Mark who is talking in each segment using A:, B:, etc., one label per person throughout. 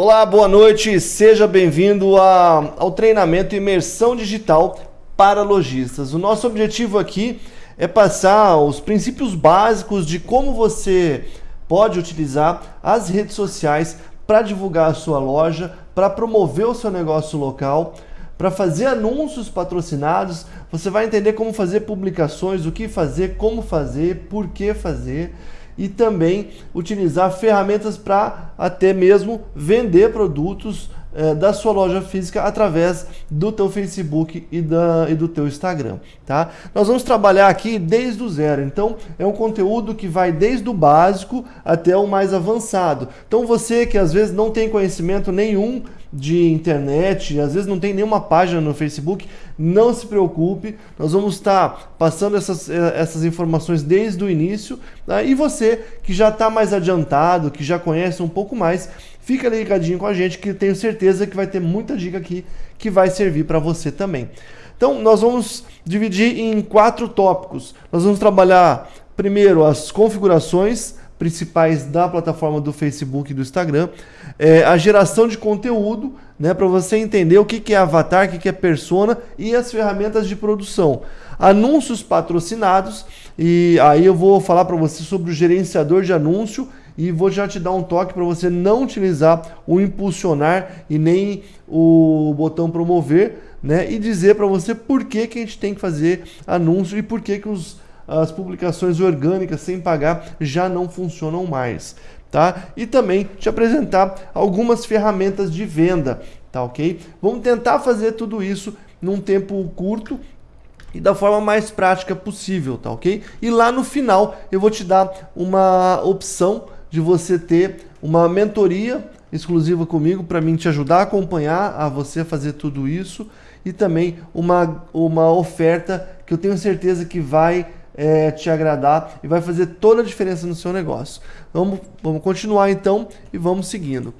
A: Olá, boa noite, seja bem-vindo ao treinamento Imersão Digital para Lojistas. O nosso objetivo aqui é passar os princípios básicos de como você pode utilizar as redes sociais para divulgar a sua loja, para promover o seu negócio local, para fazer anúncios patrocinados. Você vai entender como fazer publicações, o que fazer, como fazer, por que fazer e também utilizar ferramentas para até mesmo vender produtos é, da sua loja física através do teu Facebook e, da, e do teu Instagram, tá? Nós vamos trabalhar aqui desde o zero, então é um conteúdo que vai desde o básico até o mais avançado. Então você que às vezes não tem conhecimento nenhum de internet, às vezes não tem nenhuma página no Facebook, não se preocupe, nós vamos estar passando essas, eh, essas informações desde o início. Tá? E você que já está mais adiantado, que já conhece um pouco mais, fica ligadinho com a gente que tenho certeza que vai ter muita dica aqui que vai servir para você também. Então, nós vamos dividir em quatro tópicos. Nós vamos trabalhar primeiro as configurações, principais da plataforma do Facebook e do Instagram, é, a geração de conteúdo, né, para você entender o que, que é avatar, o que, que é persona e as ferramentas de produção. Anúncios patrocinados, e aí eu vou falar para você sobre o gerenciador de anúncio e vou já te dar um toque para você não utilizar o impulsionar e nem o botão promover, né, e dizer para você por que, que a gente tem que fazer anúncio e por que, que os as publicações orgânicas sem pagar já não funcionam mais. Tá? E também te apresentar algumas ferramentas de venda, tá ok? Vamos tentar fazer tudo isso num tempo curto e da forma mais prática possível, tá ok? E lá no final eu vou te dar uma opção de você ter uma mentoria exclusiva comigo para mim te ajudar a acompanhar a você fazer tudo isso e também uma, uma oferta que eu tenho certeza que vai é, te agradar e vai fazer toda a diferença no seu negócio. Vamos, vamos continuar então e vamos seguindo.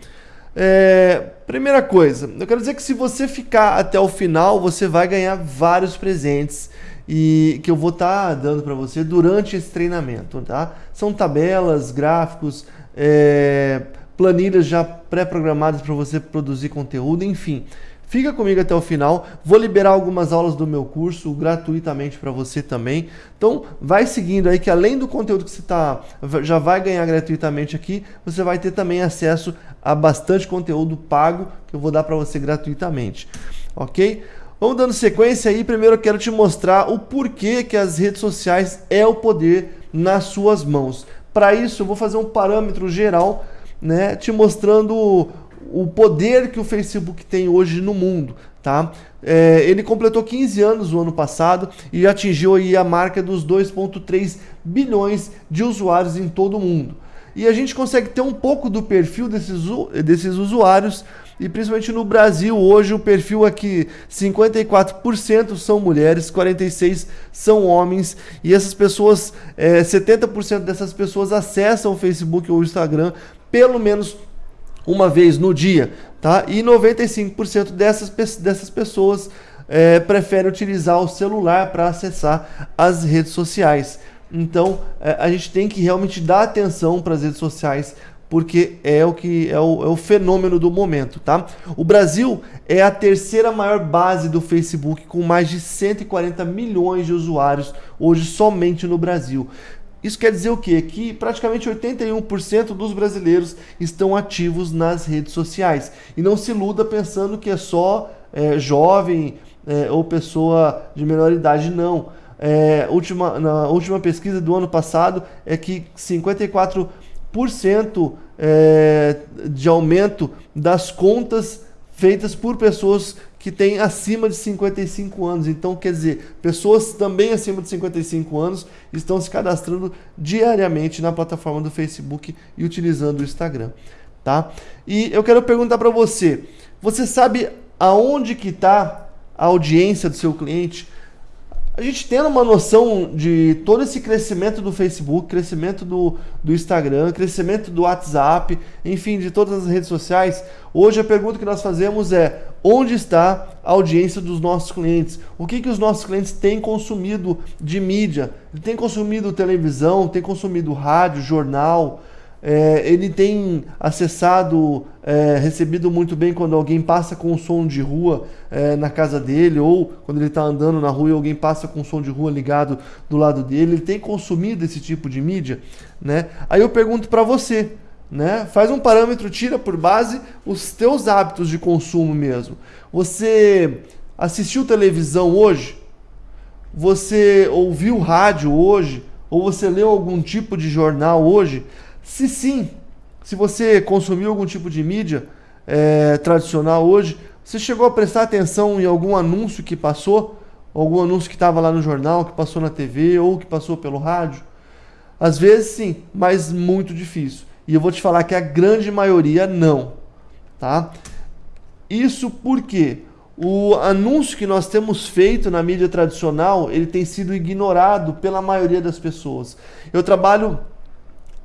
A: É, primeira coisa, eu quero dizer que se você ficar até o final, você vai ganhar vários presentes e que eu vou estar tá dando para você durante esse treinamento, tá? São tabelas, gráficos, é, planilhas já pré-programadas para você produzir conteúdo, enfim. Fica comigo até o final. Vou liberar algumas aulas do meu curso gratuitamente para você também. Então, vai seguindo aí que além do conteúdo que você tá, já vai ganhar gratuitamente aqui, você vai ter também acesso a bastante conteúdo pago que eu vou dar para você gratuitamente. OK? Vamos dando sequência aí. Primeiro eu quero te mostrar o porquê que as redes sociais é o poder nas suas mãos. Para isso, eu vou fazer um parâmetro geral, né, te mostrando o poder que o Facebook tem hoje no mundo. Tá? É, ele completou 15 anos no ano passado e atingiu aí a marca dos 2,3 bilhões de usuários em todo o mundo. E a gente consegue ter um pouco do perfil desses, desses usuários e principalmente no Brasil hoje o perfil aqui 54% são mulheres, 46 são homens e essas pessoas, é, 70% dessas pessoas acessam o Facebook ou o Instagram pelo menos uma vez no dia, tá? E 95% dessas, dessas pessoas é, preferem utilizar o celular para acessar as redes sociais. Então, é, a gente tem que realmente dar atenção para as redes sociais, porque é o que é o, é o, fenômeno do momento, tá? O Brasil é a terceira maior base do Facebook, com mais de 140 milhões de usuários hoje somente no Brasil. Isso quer dizer o quê? Que praticamente 81% dos brasileiros estão ativos nas redes sociais. E não se iluda pensando que é só é, jovem é, ou pessoa de menor idade, não. É, última, na última pesquisa do ano passado é que 54% é, de aumento das contas feitas por pessoas que têm acima de 55 anos. Então, quer dizer, pessoas também acima de 55 anos estão se cadastrando diariamente na plataforma do Facebook e utilizando o Instagram, tá? E eu quero perguntar para você, você sabe aonde que está a audiência do seu cliente? A gente tendo uma noção de todo esse crescimento do Facebook, crescimento do, do Instagram, crescimento do WhatsApp, enfim, de todas as redes sociais, hoje a pergunta que nós fazemos é onde está a audiência dos nossos clientes? O que, que os nossos clientes têm consumido de mídia? Tem consumido televisão, tem consumido rádio, jornal, é, ele tem acessado, é, recebido muito bem quando alguém passa com um som de rua é, na casa dele, ou quando ele está andando na rua e alguém passa com um som de rua ligado do lado dele. Ele tem consumido esse tipo de mídia, né? Aí eu pergunto para você, né? Faz um parâmetro, tira por base os teus hábitos de consumo mesmo. Você assistiu televisão hoje? Você ouviu rádio hoje? Ou você leu algum tipo de jornal hoje? Se sim, se você consumiu algum tipo de mídia é, tradicional hoje, você chegou a prestar atenção em algum anúncio que passou? Algum anúncio que estava lá no jornal, que passou na TV ou que passou pelo rádio? Às vezes sim, mas muito difícil. E eu vou te falar que a grande maioria não. Tá? Isso porque o anúncio que nós temos feito na mídia tradicional, ele tem sido ignorado pela maioria das pessoas. Eu trabalho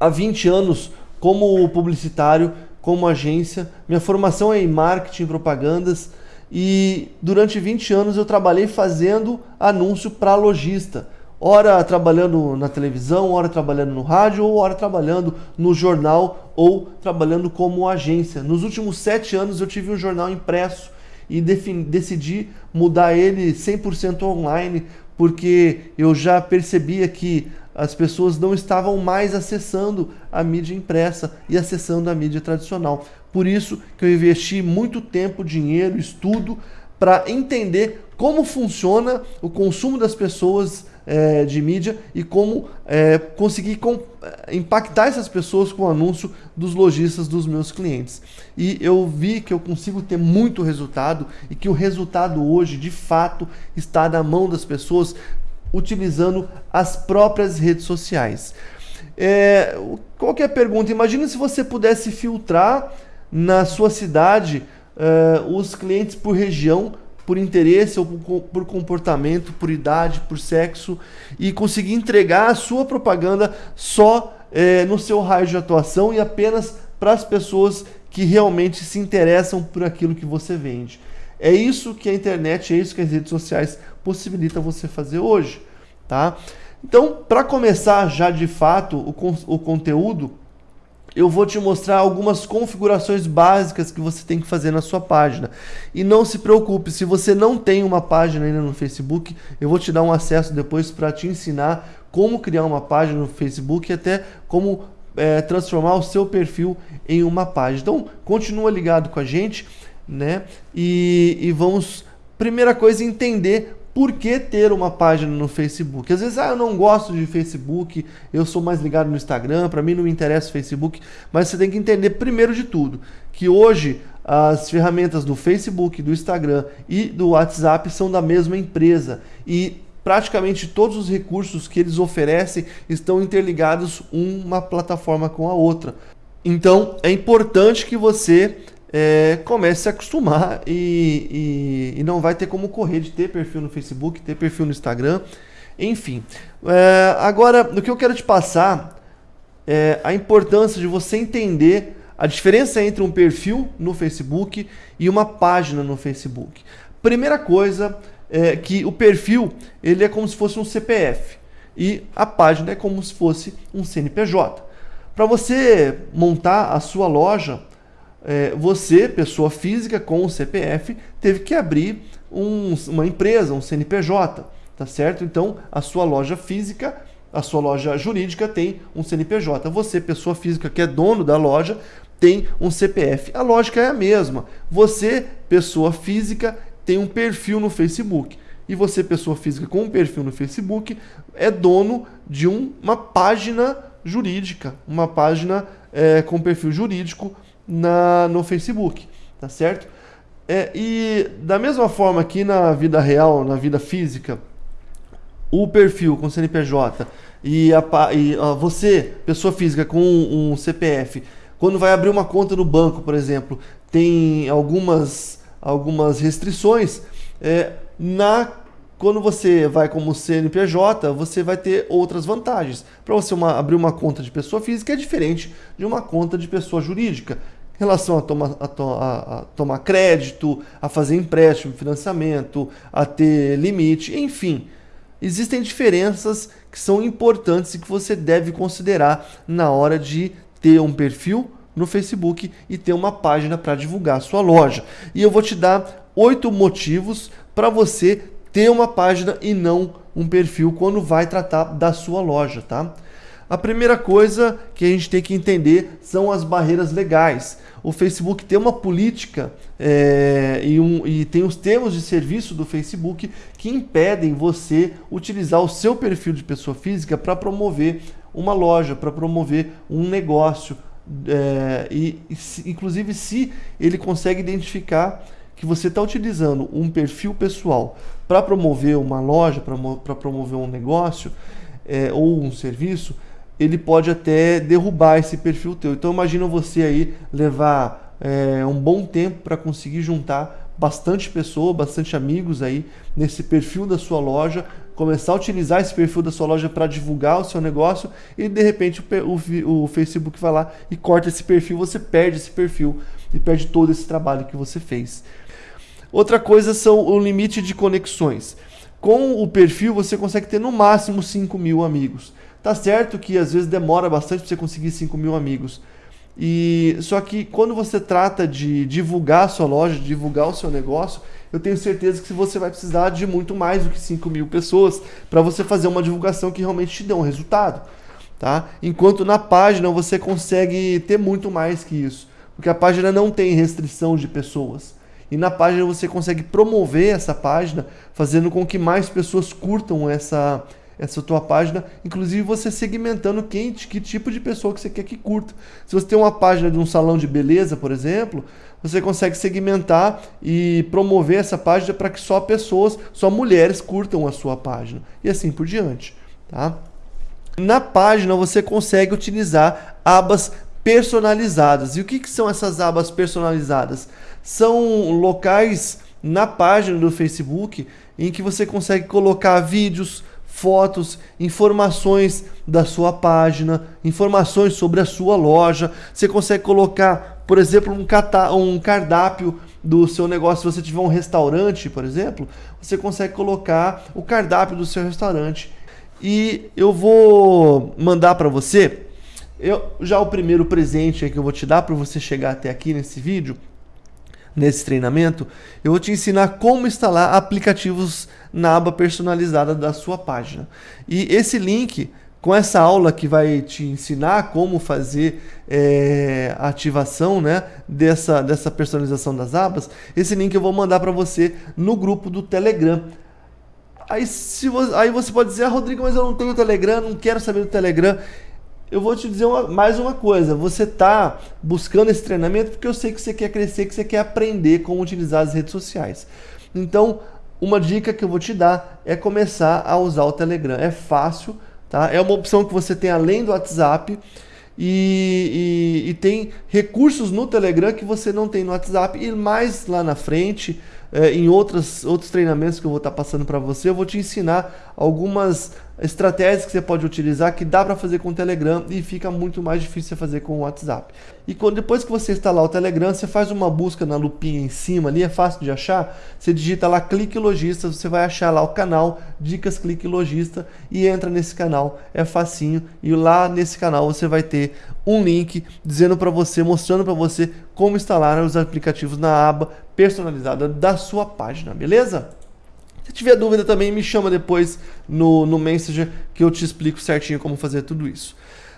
A: há 20 anos como publicitário, como agência. Minha formação é em marketing propagandas e durante 20 anos eu trabalhei fazendo anúncio para lojista. Ora trabalhando na televisão, ora trabalhando no rádio, ou ora trabalhando no jornal, ou trabalhando como agência. Nos últimos sete anos eu tive um jornal impresso e decidi mudar ele 100% online, porque eu já percebia que as pessoas não estavam mais acessando a mídia impressa e acessando a mídia tradicional. Por isso que eu investi muito tempo, dinheiro, estudo para entender como funciona o consumo das pessoas é, de mídia e como é, conseguir com, é, impactar essas pessoas com o anúncio dos lojistas dos meus clientes. E eu vi que eu consigo ter muito resultado e que o resultado hoje, de fato, está na mão das pessoas utilizando as próprias redes sociais. É, qual é a pergunta? Imagina se você pudesse filtrar na sua cidade é, os clientes por região, por interesse ou por, por, comportamento, por idade, por sexo e conseguir entregar a sua propaganda só é, no seu raio de atuação e apenas para as pessoas que realmente se interessam por aquilo que você vende. É isso que a internet, é isso que as redes sociais possibilita você fazer hoje, tá? Então, para começar já de fato o, o conteúdo, eu vou te mostrar algumas configurações básicas que você tem que fazer na sua página. E não se preocupe, se você não tem uma página ainda no Facebook, eu vou te dar um acesso depois para te ensinar como criar uma página no Facebook e até como é, transformar o seu perfil em uma página. Então, continua ligado com a gente, né? E, e vamos, primeira coisa, entender por que ter uma página no Facebook? Às vezes, ah, eu não gosto de Facebook, eu sou mais ligado no Instagram, para mim não me interessa o Facebook, mas você tem que entender primeiro de tudo que hoje as ferramentas do Facebook, do Instagram e do WhatsApp são da mesma empresa e praticamente todos os recursos que eles oferecem estão interligados uma plataforma com a outra. Então, é importante que você é, comece a acostumar e, e, e, não vai ter como correr de ter perfil no Facebook, ter perfil no Instagram, enfim. É, agora, o que eu quero te passar é a importância de você entender a diferença entre um perfil no Facebook e uma página no Facebook. Primeira coisa é que o perfil ele é como se fosse um CPF e a página é como se fosse um CNPJ. Para você montar a sua loja, é, você, pessoa física com o CPF, teve que abrir um, uma empresa, um CNPJ, tá certo? Então, a sua loja física, a sua loja jurídica tem um CNPJ. Você, pessoa física que é dono da loja, tem um CPF. A lógica é a mesma. Você, pessoa física, tem um perfil no Facebook. E você, pessoa física com um perfil no Facebook, é dono de um, uma página jurídica, uma página é, com perfil jurídico na, no Facebook, tá certo? É, e da mesma forma que na vida real, na vida física, o perfil com CNPJ e, a, e a, você, pessoa física com um, um CPF, quando vai abrir uma conta no banco, por exemplo, tem algumas, algumas restrições. É, na quando você vai como CNPJ, você vai ter outras vantagens. Para você uma, abrir uma conta de pessoa física é diferente de uma conta de pessoa jurídica. Em relação a, toma, a, to, a, a tomar crédito, a fazer empréstimo, financiamento, a ter limite, enfim. Existem diferenças que são importantes e que você deve considerar na hora de ter um perfil no Facebook e ter uma página para divulgar a sua loja. E eu vou te dar oito motivos para você ter uma página e não um perfil quando vai tratar da sua loja, tá? A primeira coisa que a gente tem que entender são as barreiras legais. O Facebook tem uma política é, e, um, e, tem os termos de serviço do Facebook que impedem você utilizar o seu perfil de pessoa física para promover uma loja, para promover um negócio. É, e, inclusive, se ele consegue identificar que você está utilizando um perfil pessoal para promover uma loja, para promover um negócio é, ou um serviço, ele pode até derrubar esse perfil teu. Então imagina você aí levar é, um bom tempo para conseguir juntar bastante pessoa, bastante amigos aí nesse perfil da sua loja, começar a utilizar esse perfil da sua loja para divulgar o seu negócio e de repente o, o, o, Facebook vai lá e corta esse perfil, você perde esse perfil e perde todo esse trabalho que você fez. Outra coisa são o limite de conexões. Com o perfil você consegue ter no máximo 5 mil amigos. Tá certo que às vezes demora bastante para você conseguir 5 mil amigos. E só que quando você trata de divulgar a sua loja, de divulgar o seu negócio, eu tenho certeza que você vai precisar de muito mais do que 5 mil pessoas para você fazer uma divulgação que realmente te dê um resultado. Tá? Enquanto na página você consegue ter muito mais que isso, porque a página não tem restrição de pessoas. E na página você consegue promover essa página, fazendo com que mais pessoas curtam essa, essa tua página, inclusive você segmentando quem, que tipo de pessoa que você quer que curta. Se você tem uma página de um salão de beleza, por exemplo, você consegue segmentar e promover essa página para que só pessoas, só mulheres curtam a sua página e assim por diante, tá? Na página você consegue utilizar abas personalizadas. E o que, que são essas abas personalizadas? São locais na página do Facebook em que você consegue colocar vídeos, fotos, informações da sua página, informações sobre a sua loja. Você consegue colocar, por exemplo, um, um cardápio do seu negócio. Se você tiver um restaurante, por exemplo, você consegue colocar o cardápio do seu restaurante. E eu vou mandar para você eu, já o primeiro presente que eu vou te dar para você chegar até aqui nesse vídeo, nesse treinamento, eu vou te ensinar como instalar aplicativos na aba personalizada da sua página. E esse link, com essa aula que vai te ensinar como fazer é, a ativação né, dessa, dessa personalização das abas, esse link eu vou mandar para você no grupo do Telegram. Aí, se você, aí você pode dizer, ah, Rodrigo, mas eu não tenho Telegram, não quero saber do Telegram eu vou te dizer uma, mais uma coisa. Você está buscando esse treinamento porque eu sei que você quer crescer, que você quer aprender como utilizar as redes sociais. Então, uma dica que eu vou te dar é começar a usar o Telegram. É fácil, tá? É uma opção que você tem além do WhatsApp. E, e, e, tem recursos no Telegram que você não tem no WhatsApp e mais lá na frente é, em outros, outros treinamentos que eu vou estar passando para você, eu vou te ensinar algumas estratégias que você pode utilizar que dá para fazer com o Telegram e fica muito mais difícil fazer com o WhatsApp. E quando, depois que você instalar o Telegram, você faz uma busca na lupinha em cima ali, é fácil de achar. Você digita lá Clique Lojista, você vai achar lá o canal Dicas Clique Lojista e entra nesse canal. É facinho e lá nesse canal você vai ter um link dizendo para você, mostrando para você como instalar os aplicativos na aba personalizada da sua página, beleza? Se tiver dúvida também, me chama depois no, no Messenger que eu te explico certinho como fazer tudo isso.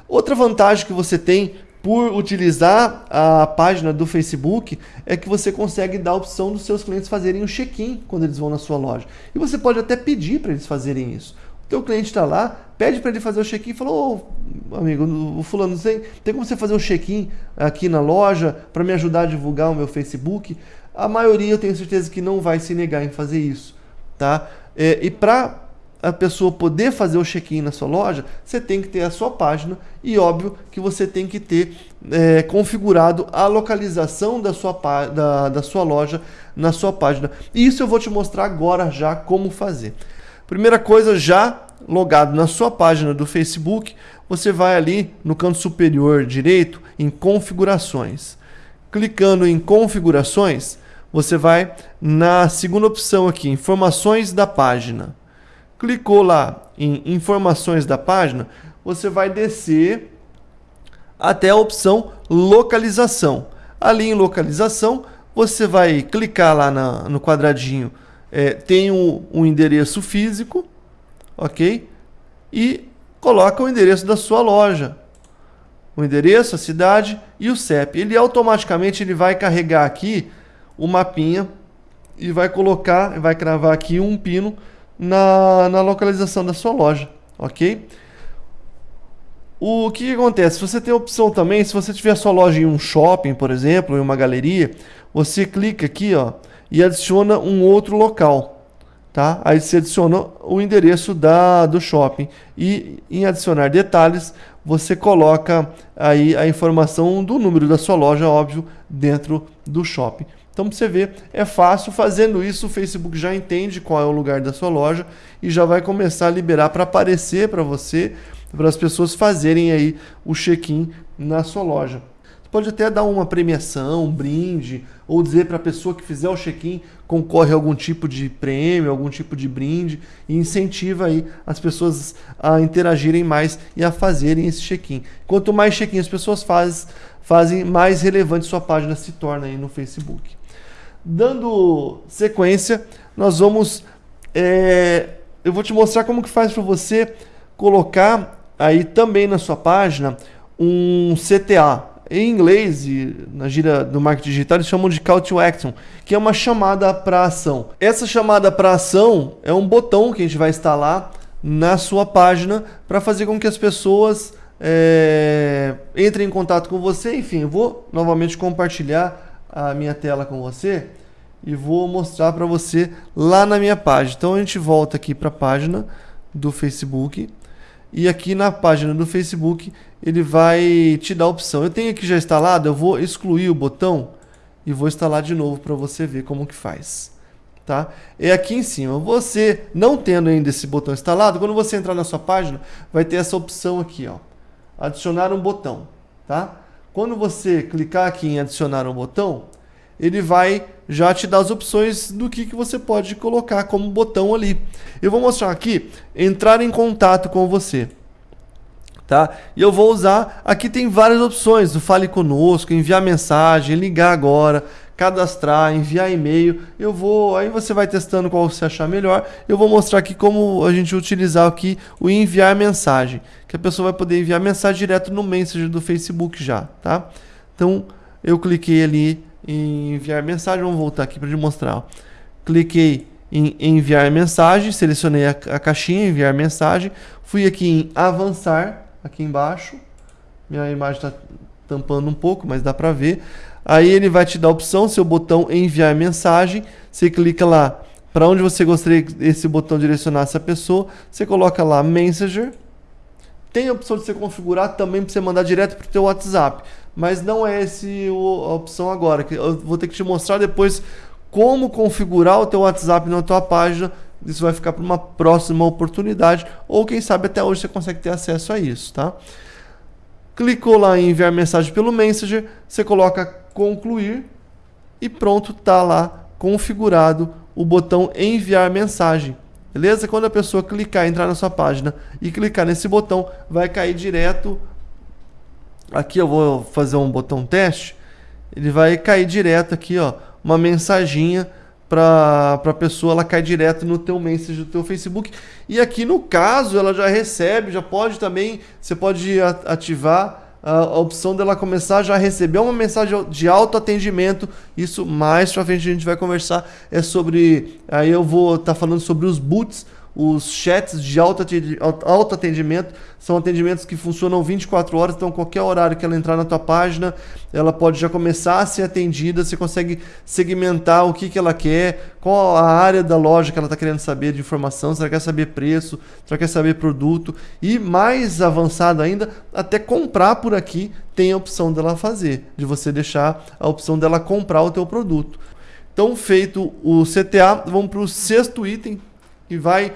A: Outra vantagem que você tem por utilizar a página do Facebook é que você consegue dar a opção dos seus clientes fazerem o check-in quando eles vão na sua loja. E você pode até pedir para eles fazerem isso. O teu cliente está lá, pede para ele fazer o check-in e falou, oh, amigo, o fulano, tem, tem como você fazer o check-in aqui na loja para me ajudar a divulgar o meu Facebook? A maioria eu tenho certeza que não vai se negar em fazer isso, tá? É, e para a pessoa poder fazer o check-in na sua loja, você tem que ter a sua página e óbvio que você tem que ter é, configurado a localização da sua, da, da sua loja na sua página. E isso eu vou te mostrar agora já como fazer. Primeira coisa, já logado na sua página do Facebook, você vai ali no canto superior direito em configurações. Clicando em configurações, você vai na segunda opção aqui, informações da página. Clicou lá em informações da página, você vai descer até a opção localização. Ali em localização, você vai clicar lá na, no quadradinho, é, tem o, o endereço físico, ok? E coloca o endereço da sua loja. O endereço, a cidade e o CEP. Ele automaticamente ele vai carregar aqui o mapinha e vai colocar, vai cravar aqui um pino na, na localização da sua loja, ok? O que, que, acontece? Você tem a opção também, se você tiver sua loja em um shopping, por exemplo, em uma galeria, você clica aqui ó, e adiciona um outro local. Tá? Aí você adiciona o endereço da, do shopping e em adicionar detalhes você coloca aí a informação do número da sua loja, óbvio, dentro do shopping. Então, para você ver, é fácil. Fazendo isso, o Facebook já entende qual é o lugar da sua loja e já vai começar a liberar para aparecer para você, para as pessoas fazerem aí o check-in na sua loja. Você pode até dar uma premiação, um brinde, ou dizer para a pessoa que fizer o check-in concorre a algum tipo de prêmio, algum tipo de brinde e incentiva aí as pessoas a interagirem mais e a fazerem esse check-in. Quanto mais check-in as pessoas fazem, fazem, mais relevante sua página se torna aí no Facebook. Dando sequência, nós vamos. É, eu vou te mostrar como que faz para você colocar aí também na sua página um CTA. Em inglês e na gira do marketing digital eles chamam de call to action, que é uma chamada para ação. Essa chamada para ação é um botão que a gente vai instalar na sua página para fazer com que as pessoas é, entrem em contato com você. Enfim, eu vou novamente compartilhar a minha tela com você e vou mostrar para você lá na minha página. Então a gente volta aqui para a página do Facebook e aqui na página do Facebook ele vai te dar a opção. Eu tenho aqui já instalado, eu vou excluir o botão e vou instalar de novo para você ver como que faz. Tá? É aqui em cima. Você não tendo ainda esse botão instalado, quando você entrar na sua página, vai ter essa opção aqui, ó, adicionar um botão, tá? Quando você clicar aqui em adicionar um botão, ele vai já te dar as opções do que, que você pode colocar como botão ali. Eu vou mostrar aqui, entrar em contato com você. Tá? E eu vou usar, aqui tem várias opções, o fale conosco, enviar mensagem, ligar agora, cadastrar, enviar e-mail. Eu vou, aí você vai testando qual você achar melhor. Eu vou mostrar aqui como a gente utilizar aqui o enviar mensagem, que a pessoa vai poder enviar mensagem direto no Messenger do Facebook já, tá? Então, eu cliquei ali em enviar mensagem, vamos voltar aqui para. Ó. Cliquei em enviar mensagem, selecionei a, a caixinha enviar mensagem, fui aqui em avançar, aqui embaixo. Minha imagem está tampando um pouco, mas dá para ver. Aí ele vai te dar a opção, seu botão enviar mensagem. Você clica lá para onde você gostaria que esse botão direcionasse a pessoa. Você coloca lá Messenger. Tem a opção de você configurar também para você mandar direto para o teu WhatsApp. Mas não é essa a opção agora. Eu vou ter que te mostrar depois como configurar o teu WhatsApp na tua página. Isso vai ficar para uma próxima oportunidade. Ou quem sabe até hoje você consegue ter acesso a isso, tá? Clicou lá em enviar mensagem pelo Messenger, você coloca concluir e pronto, tá lá configurado o botão enviar mensagem. Beleza? Quando a pessoa clicar, entrar na sua página e clicar nesse botão, vai cair direto. Aqui eu vou fazer um botão teste. Ele vai cair direto aqui, ó, uma mensaginha para a pessoa, ela cai direto no teu message do teu Facebook. E aqui no caso, ela já recebe, já pode também, você pode ativar a opção dela começar já a receber uma mensagem de autoatendimento. Isso mais pra frente a gente vai conversar. É sobre. Aí eu vou estar tá falando sobre os boots os chats de autoatendimento são atendimentos que funcionam 24 horas, então qualquer horário que ela entrar na tua página, ela pode já começar a ser atendida, você consegue segmentar o que, que ela quer, qual a área da loja que ela está querendo saber de informação, se ela quer saber preço, se ela quer saber produto, e mais avançado ainda, até comprar por aqui tem a opção dela fazer, de você deixar a opção dela comprar o teu produto. Então, feito o CTA, vamos para o sexto item, que vai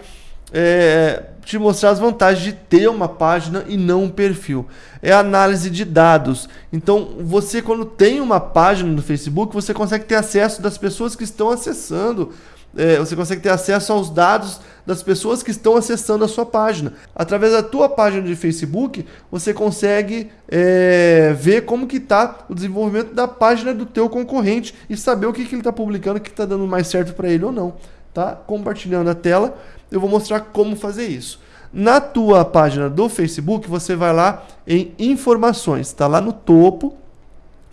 A: é, te mostrar as vantagens de ter uma página e não um perfil. É análise de dados. Então, você quando tem uma página no Facebook, você consegue ter acesso das pessoas que estão acessando é, você consegue ter acesso aos dados das pessoas que estão acessando a sua página. Através da tua página de Facebook, você consegue é, ver como que está o desenvolvimento da página do teu concorrente e saber o que, que ele está publicando, que está dando mais certo para ele ou não. Tá? Compartilhando a tela, eu vou mostrar como fazer isso. Na tua página do Facebook, você vai lá em informações, está lá no topo,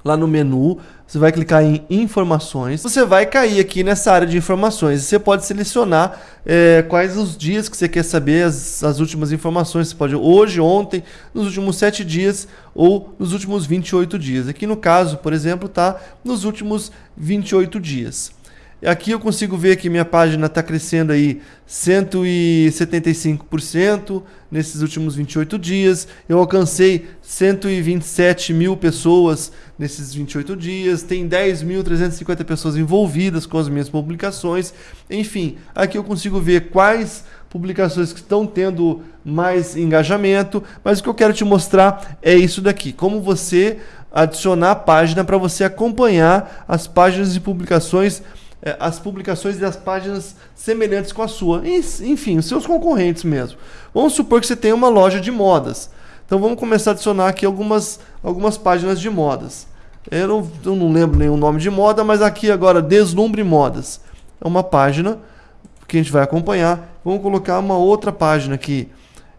A: lá no menu, você vai clicar em informações, você vai cair aqui nessa área de informações. Você pode selecionar é, quais os dias que você quer saber as, as últimas informações. Você pode hoje, ontem, nos últimos 7 dias ou nos últimos 28 dias. Aqui no caso, por exemplo, está nos últimos 28 dias. Aqui eu consigo ver que minha página está crescendo aí 175% nesses últimos 28 dias. Eu alcancei 127 mil pessoas nesses 28 dias. Tem 10.350 pessoas envolvidas com as minhas publicações. Enfim, aqui eu consigo ver quais publicações que estão tendo mais engajamento. Mas o que eu quero te mostrar é isso daqui. Como você adicionar a página para você acompanhar as páginas de publicações é, as publicações das páginas semelhantes com a sua. Enfim, os seus concorrentes mesmo. Vamos supor que você tem uma loja de modas. Então vamos começar a adicionar aqui algumas, algumas páginas de modas. Eu não, eu não lembro nenhum nome de moda, mas aqui agora Deslumbre Modas. É uma página que a gente vai acompanhar. Vamos colocar uma outra página aqui.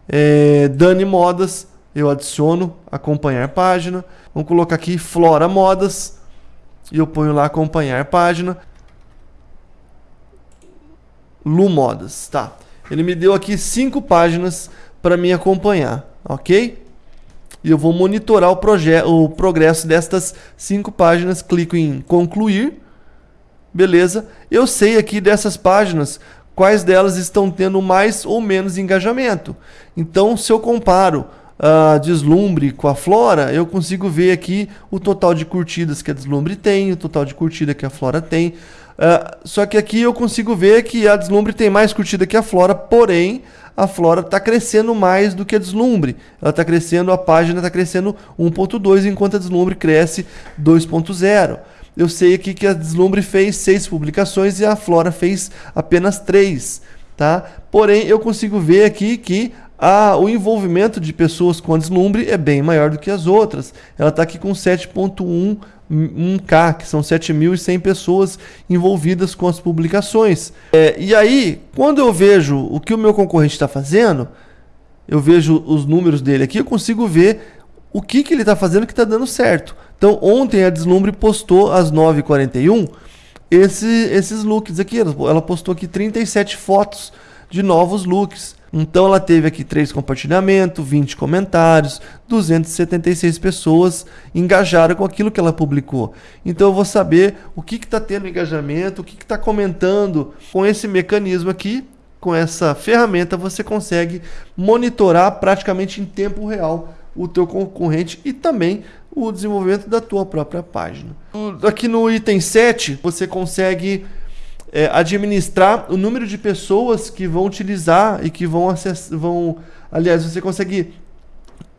A: É, Dani Modas. Eu adiciono acompanhar página. Vamos colocar aqui Flora Modas. E eu ponho lá acompanhar página. Lumodas, tá? Ele me deu aqui cinco páginas para me acompanhar, ok? E eu vou monitorar o, o progresso destas cinco páginas. Clico em concluir, beleza? Eu sei aqui dessas páginas quais delas estão tendo mais ou menos engajamento. Então, se eu comparo a Deslumbre com a Flora, eu consigo ver aqui o total de curtidas que a Deslumbre tem, o total de curtida que a Flora tem. Uh, só que aqui eu consigo ver que a Deslumbre tem mais curtida que a Flora, porém a Flora está crescendo mais do que a Deslumbre. Ela está crescendo, a página está crescendo 1.2, enquanto a Deslumbre cresce 2.0. Eu sei aqui que a Deslumbre fez seis publicações e a Flora fez apenas três. Tá? Porém, eu consigo ver aqui que a, o envolvimento de pessoas com a Deslumbre é bem maior do que as outras. Ela está aqui com 7.1 1K, que são 7.100 pessoas envolvidas com as publicações. É, e aí, quando eu vejo o que o meu concorrente está fazendo, eu vejo os números dele aqui, eu consigo ver o que, que ele está fazendo que está dando certo. Então, ontem a Deslumbre postou às 9h41 esse, esses looks aqui. Ela postou aqui 37 fotos de novos looks. Então ela teve aqui três compartilhamentos, 20 comentários, 276 pessoas engajaram com aquilo que ela publicou. Então eu vou saber o que está tendo engajamento, o que está comentando. Com esse mecanismo aqui, com essa ferramenta, você consegue monitorar praticamente em tempo real o teu concorrente e também o desenvolvimento da tua própria página. Aqui no item 7, você consegue é, administrar o número de pessoas que vão utilizar e que vão acessar. Vão, aliás, você consegue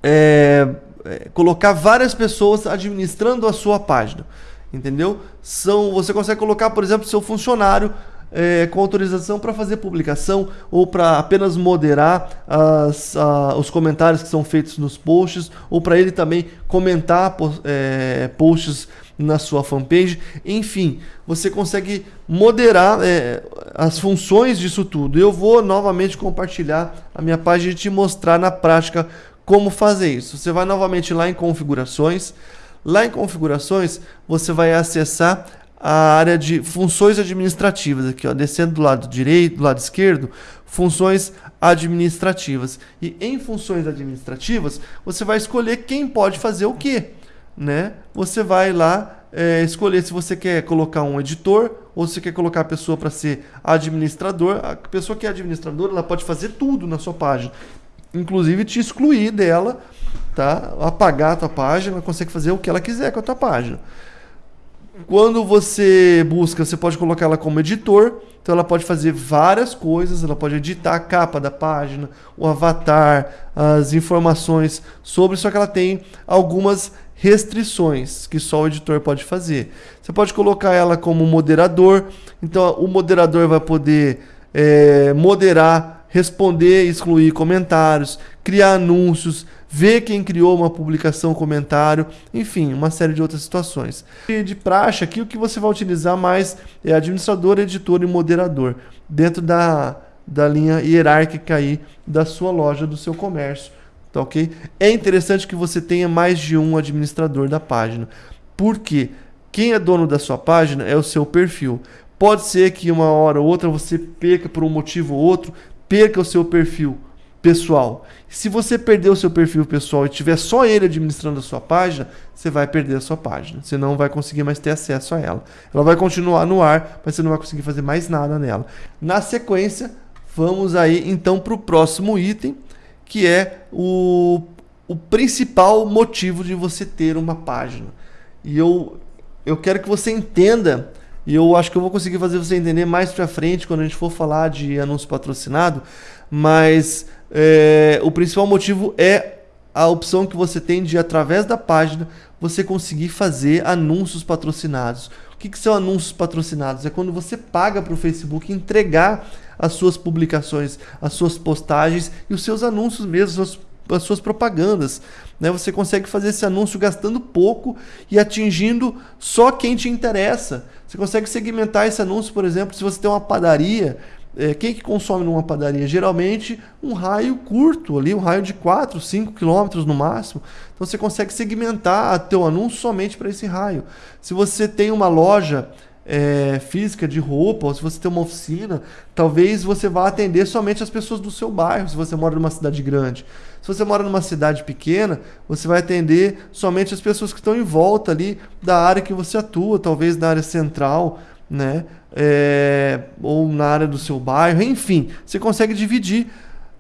A: é, é, colocar várias pessoas administrando a sua página. Entendeu? São, você consegue colocar, por exemplo, seu funcionário é, com autorização para fazer publicação ou para apenas moderar as, a, os comentários que são feitos nos posts ou para ele também comentar é, posts na sua fanpage. Enfim, você consegue moderar é, as funções disso tudo. Eu vou novamente compartilhar a minha página e te mostrar na prática como fazer isso. Você vai novamente lá em configurações. Lá em configurações, você vai acessar a área de funções administrativas aqui, ó, descendo do lado direito, do lado esquerdo, funções administrativas. E em funções administrativas, você vai escolher quem pode fazer o quê né? Você vai lá é, escolher se você quer colocar um editor ou se você quer colocar a pessoa para ser administrador. A pessoa que é administradora, ela pode fazer tudo na sua página, inclusive te excluir dela, tá? Apagar a tua página, ela consegue fazer o que ela quiser com a tua página. quando você busca, você pode colocar ela como editor. Então ela pode fazer várias coisas, ela pode editar a capa da página, o avatar, as informações sobre, só que ela tem algumas restrições que só o editor pode fazer. Você pode colocar ela como moderador, então o moderador vai poder é, moderar, responder, excluir comentários, criar anúncios, ver quem criou uma publicação, comentário, enfim, uma série de outras situações. E de praxe, aqui o que você vai utilizar mais é administrador, editor e moderador, dentro da, da linha hierárquica aí da sua loja, do seu comércio. Tá ok? É interessante que você tenha mais de um administrador da página. Porque quem é dono da sua página é o seu perfil. Pode ser que uma hora ou outra você perca por um motivo ou outro, perca o seu perfil pessoal. Se você perder o seu perfil pessoal e tiver só ele administrando a sua página, você vai perder a sua página. Você não vai conseguir mais ter acesso a ela. Ela vai continuar no ar, mas você não vai conseguir fazer mais nada nela. Na sequência, vamos aí então para o próximo item, que é o, o principal motivo de você ter uma página. E eu, eu quero que você entenda e eu acho que eu vou conseguir fazer você entender mais para frente quando a gente for falar de anúncio patrocinado, mas é, o principal motivo é a opção que você tem de, através da página, você conseguir fazer anúncios patrocinados. O que, que são anúncios patrocinados? É quando você paga para o Facebook entregar as suas publicações, as suas postagens e os seus anúncios mesmo, as, as suas propagandas. Né? Você consegue fazer esse anúncio gastando pouco e atingindo só quem te interessa. Você consegue segmentar esse anúncio, por exemplo, se você tem uma padaria é, quem que consome numa padaria? Geralmente um raio curto ali, um raio de 4, 5 quilômetros no máximo. Então você consegue segmentar teu anúncio somente para esse raio. Se você tem uma loja é, física de roupa, ou se você tem uma oficina, talvez você vá atender somente as pessoas do seu bairro, se você mora numa cidade grande. Se você mora numa cidade pequena, você vai atender somente as pessoas que estão em volta ali da área que você atua, talvez na área central, né? É, ou na área do seu bairro, enfim, você consegue dividir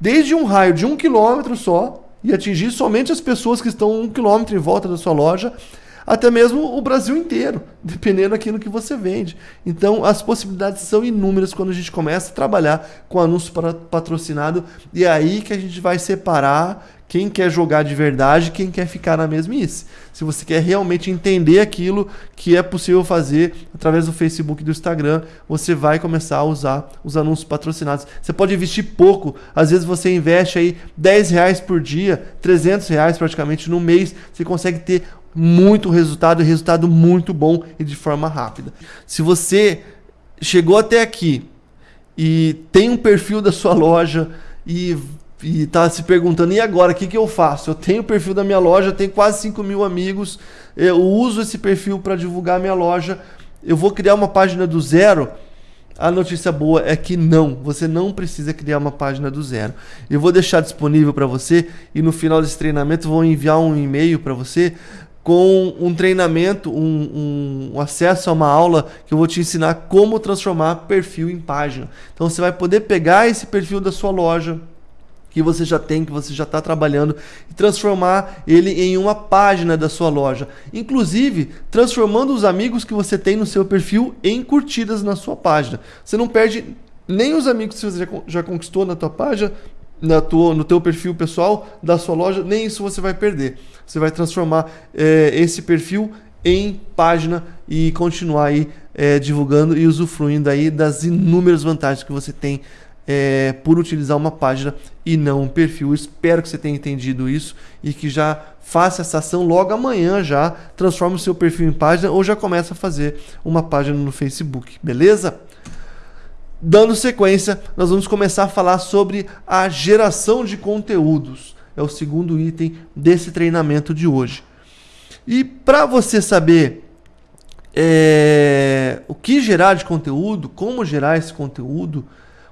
A: desde um raio de um quilômetro só e atingir somente as pessoas que estão um quilômetro em volta da sua loja, até mesmo o Brasil inteiro, dependendo daquilo que você vende. Então, as possibilidades são inúmeras quando a gente começa a trabalhar com anúncio patrocinado e é aí que a gente vai separar quem quer jogar de verdade, quem quer ficar na mesmice. Se você quer realmente entender aquilo que é possível fazer através do Facebook e do Instagram, você vai começar a usar os anúncios patrocinados. Você pode investir pouco, às vezes você investe aí 10 reais por dia, 300 reais praticamente no mês, você consegue ter muito resultado resultado muito bom e de forma rápida. Se você chegou até aqui e tem um perfil da sua loja e e tá se perguntando, e agora, o que, que eu faço? Eu tenho o perfil da minha loja, tenho quase 5 mil amigos, eu uso esse perfil para divulgar a minha loja, eu vou criar uma página do zero? A notícia boa é que não, você não precisa criar uma página do zero. Eu vou deixar disponível para você e no final desse treinamento vou enviar um e-mail para você com um treinamento, um, um, acesso a uma aula que eu vou te ensinar como transformar perfil em página. Então você vai poder pegar esse perfil da sua loja, que você já tem, que você já está trabalhando, e transformar ele em uma página da sua loja. Inclusive, transformando os amigos que você tem no seu perfil em curtidas na sua página. Você não perde nem os amigos que você já conquistou na tua página, na tua, no teu perfil pessoal da sua loja, nem isso você vai perder. Você vai transformar é, esse perfil em página e continuar aí é, divulgando e usufruindo aí das inúmeras vantagens que você tem é, por utilizar uma página e não um perfil. Espero que você tenha entendido isso e que já faça essa ação logo amanhã já, transforme o seu perfil em página ou já começa a fazer uma página no Facebook, beleza? Dando sequência, nós vamos começar a falar sobre a geração de conteúdos. É o segundo item desse treinamento de hoje. E para você saber é, o que gerar de conteúdo, como gerar esse conteúdo,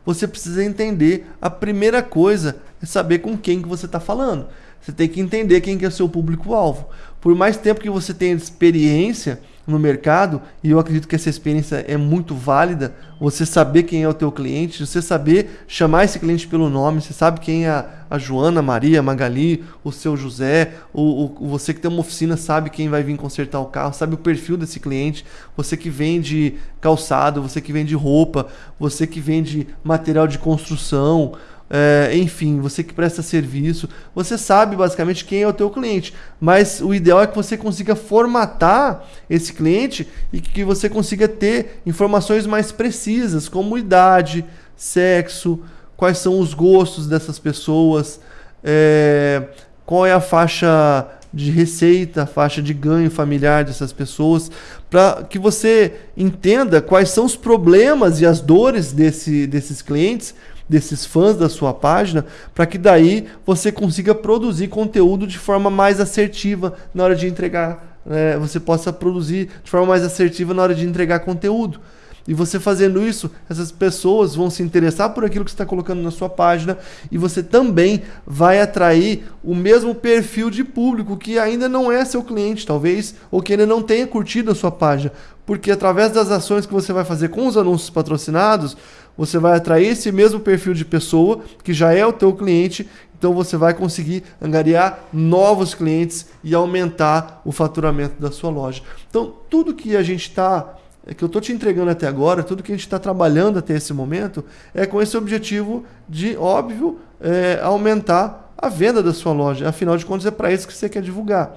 A: você precisa entender a primeira coisa é saber com quem que você está falando. Você tem que entender quem que é o seu público-alvo. Por mais tempo que você tenha experiência, no mercado, e eu acredito que essa experiência é muito válida, você saber quem é o teu cliente, você saber chamar esse cliente pelo nome, você sabe quem é a, a Joana, Maria, Magali, o seu José, o, o, você que tem uma oficina sabe quem vai vir consertar o carro, sabe o perfil desse cliente, você que vende calçado, você que vende roupa, você que vende material de construção, é, enfim, você que presta serviço, você sabe basicamente quem é o teu cliente, mas o ideal é que você consiga formatar esse cliente e que você consiga ter informações mais precisas, como idade, sexo, quais são os gostos dessas pessoas, é, qual é a faixa de receita, faixa de ganho familiar dessas pessoas, para que você entenda quais são os problemas e as dores desse, desses clientes desses fãs da sua página, para que daí você consiga produzir conteúdo de forma mais assertiva na hora de entregar, é, você possa produzir de forma mais assertiva na hora de entregar conteúdo. E você fazendo isso, essas pessoas vão se interessar por aquilo que você está colocando na sua página e você também vai atrair o mesmo perfil de público que ainda não é seu cliente, talvez, ou que ainda não tenha curtido a sua página. Porque através das ações que você vai fazer com os anúncios patrocinados, você vai atrair esse mesmo perfil de pessoa que já é o teu cliente, então você vai conseguir angariar novos clientes e aumentar o faturamento da sua loja. Então, tudo que a gente está que eu estou te entregando até agora, tudo que a gente está trabalhando até esse momento, é com esse objetivo de, óbvio, é, aumentar a venda da sua loja. Afinal de contas, é para isso que você quer divulgar.